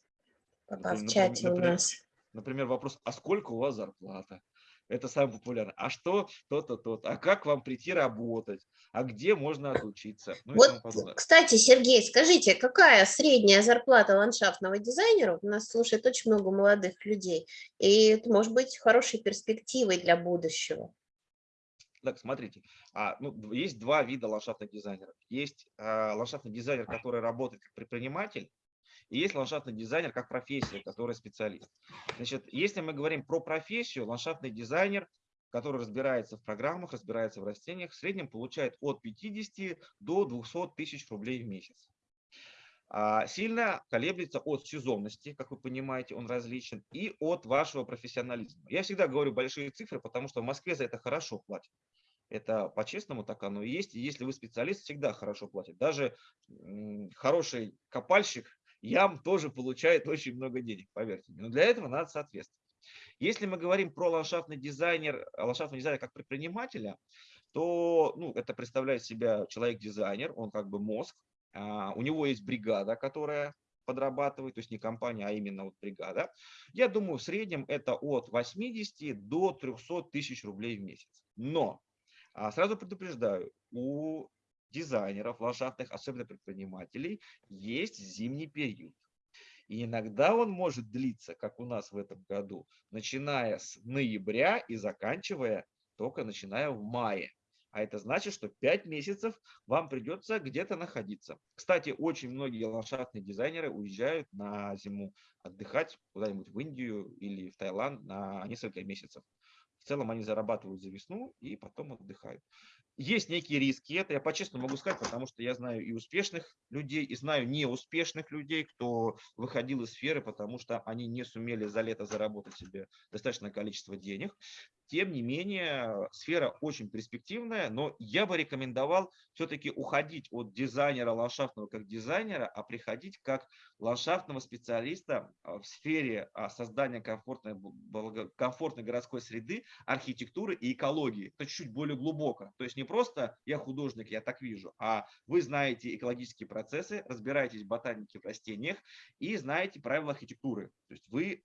Speaker 4: пока например, в чате например, у нас.
Speaker 2: Например, вопрос, а сколько у вас зарплата? Это самое популярное. А что то-то, то-то? А как вам прийти работать? А где можно отучиться?
Speaker 4: Ну, вот, кстати, Сергей, скажите, какая средняя зарплата ландшафтного дизайнера? У нас слушает очень много молодых людей. И это может быть хорошей перспективой для будущего.
Speaker 2: Так, смотрите, а, ну, есть два вида ландшафтных дизайнеров. Есть а, ландшафтный дизайнер, который работает как предприниматель, и есть ландшафтный дизайнер как профессия, который специалист. Значит, если мы говорим про профессию, ландшафтный дизайнер, который разбирается в программах, разбирается в растениях, в среднем получает от 50 до 200 тысяч рублей в месяц. А, сильно колеблется от сезонности, как вы понимаете, он различен, и от вашего профессионализма. Я всегда говорю большие цифры, потому что в Москве за это хорошо платят. Это по-честному так оно и есть. Если вы специалист, всегда хорошо платят. Даже хороший копальщик ям тоже получает очень много денег, поверьте мне. Но для этого надо соответствовать. Если мы говорим про ландшафтный дизайнер, ландшафтный дизайнер как предпринимателя, то ну, это представляет себя человек-дизайнер, он как бы мозг, у него есть бригада, которая подрабатывает, то есть не компания, а именно вот бригада. Я думаю, в среднем это от 80 до 300 тысяч рублей в месяц. Но а, сразу предупреждаю, у дизайнеров ландшафтных, особенно предпринимателей, есть зимний период. И иногда он может длиться, как у нас в этом году, начиная с ноября и заканчивая только начиная в мае. А это значит, что 5 месяцев вам придется где-то находиться. Кстати, очень многие ландшафтные дизайнеры уезжают на зиму отдыхать куда-нибудь в Индию или в Таиланд на несколько месяцев. В целом они зарабатывают за весну и потом отдыхают. Есть некие риски, это я по-честному могу сказать, потому что я знаю и успешных людей, и знаю неуспешных людей, кто выходил из сферы, потому что они не сумели за лето заработать себе достаточное количество денег. Тем не менее, сфера очень перспективная, но я бы рекомендовал все-таки уходить от дизайнера ландшафтного как дизайнера, а приходить как ландшафтного специалиста а, в сфере а, создания комфортной, комфортной городской среды, архитектуры и экологии. Это чуть-чуть более глубоко. То есть не просто я художник, я так вижу, а вы знаете экологические процессы, разбираетесь в ботанике в растениях и знаете правила архитектуры. То есть вы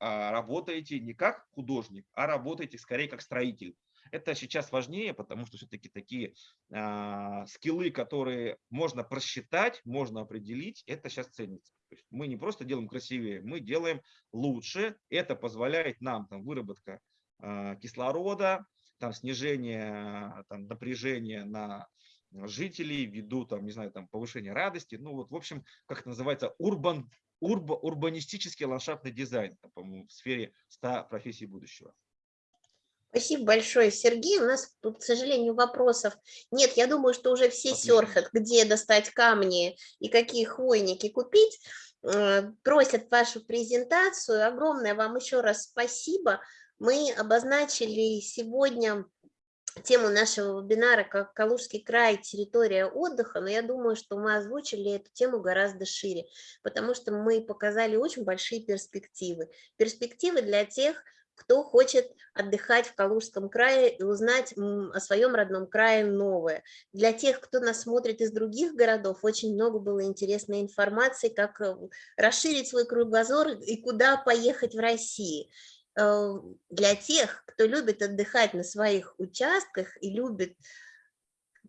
Speaker 2: работаете не как художник, а работаете скорее как строитель. Это сейчас важнее, потому что все-таки такие а, скиллы, которые можно просчитать, можно определить, это сейчас ценится. То есть мы не просто делаем красивее, мы делаем лучше. Это позволяет нам там, выработка а, кислорода, там, снижение там, напряжения на жителей ввиду там, не знаю, там, повышения радости. Ну вот, в общем, как это называется, урбан урбо, урбанистический ландшафтный дизайн, по-моему, в сфере 100 профессий будущего.
Speaker 4: Спасибо большое, Сергей. У нас, тут, к сожалению, вопросов нет. Я думаю, что уже все Отлично. серфят, где достать камни и какие хвойники купить. Э, просят вашу презентацию. Огромное вам еще раз спасибо. Мы обозначили сегодня тему нашего вебинара как Калужский край, территория отдыха, но я думаю, что мы озвучили эту тему гораздо шире, потому что мы показали очень большие перспективы. Перспективы для тех, кто хочет отдыхать в Калужском крае и узнать о своем родном крае новое. Для тех, кто нас смотрит из других городов, очень много было интересной информации, как э, расширить свой кругозор и куда поехать в России. Э, Для тех, кто любит отдыхать на своих участках и любит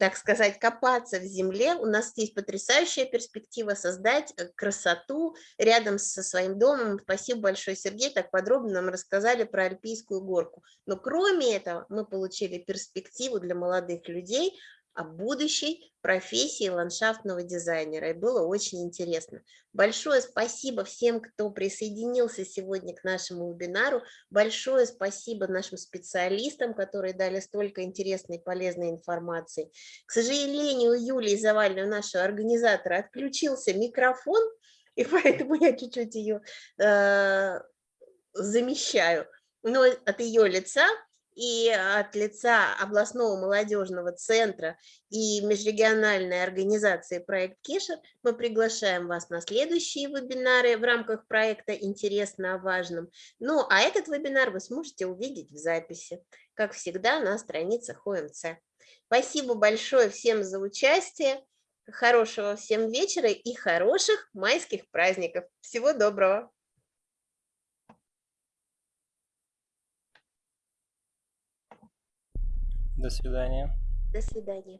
Speaker 4: так сказать, копаться в земле, у нас есть потрясающая перспектива создать э, красоту рядом со своим домом. Спасибо большое, Сергей, так подробно нам рассказали про Альпийскую горку. Но кроме этого мы получили перспективу для молодых людей о будущей профессии ландшафтного дизайнера. И было очень интересно. Большое спасибо всем, кто присоединился сегодня к нашему вебинару. Большое спасибо нашим специалистам, которые дали столько интересной и полезной информации. К сожалению, у Юлии Завальной, у нашего организатора, отключился микрофон, и поэтому я чуть-чуть ее э, замещаю. Но от ее лица и от лица областного молодежного центра и межрегиональной организации «Проект Кешер» мы приглашаем вас на следующие вебинары в рамках проекта «Интересно о важном». Ну, а этот вебинар вы сможете увидеть в записи, как всегда, на страницах ОМЦ. Спасибо большое всем за участие, хорошего всем вечера и хороших майских праздников. Всего доброго!
Speaker 5: До свидания.
Speaker 4: До свидания.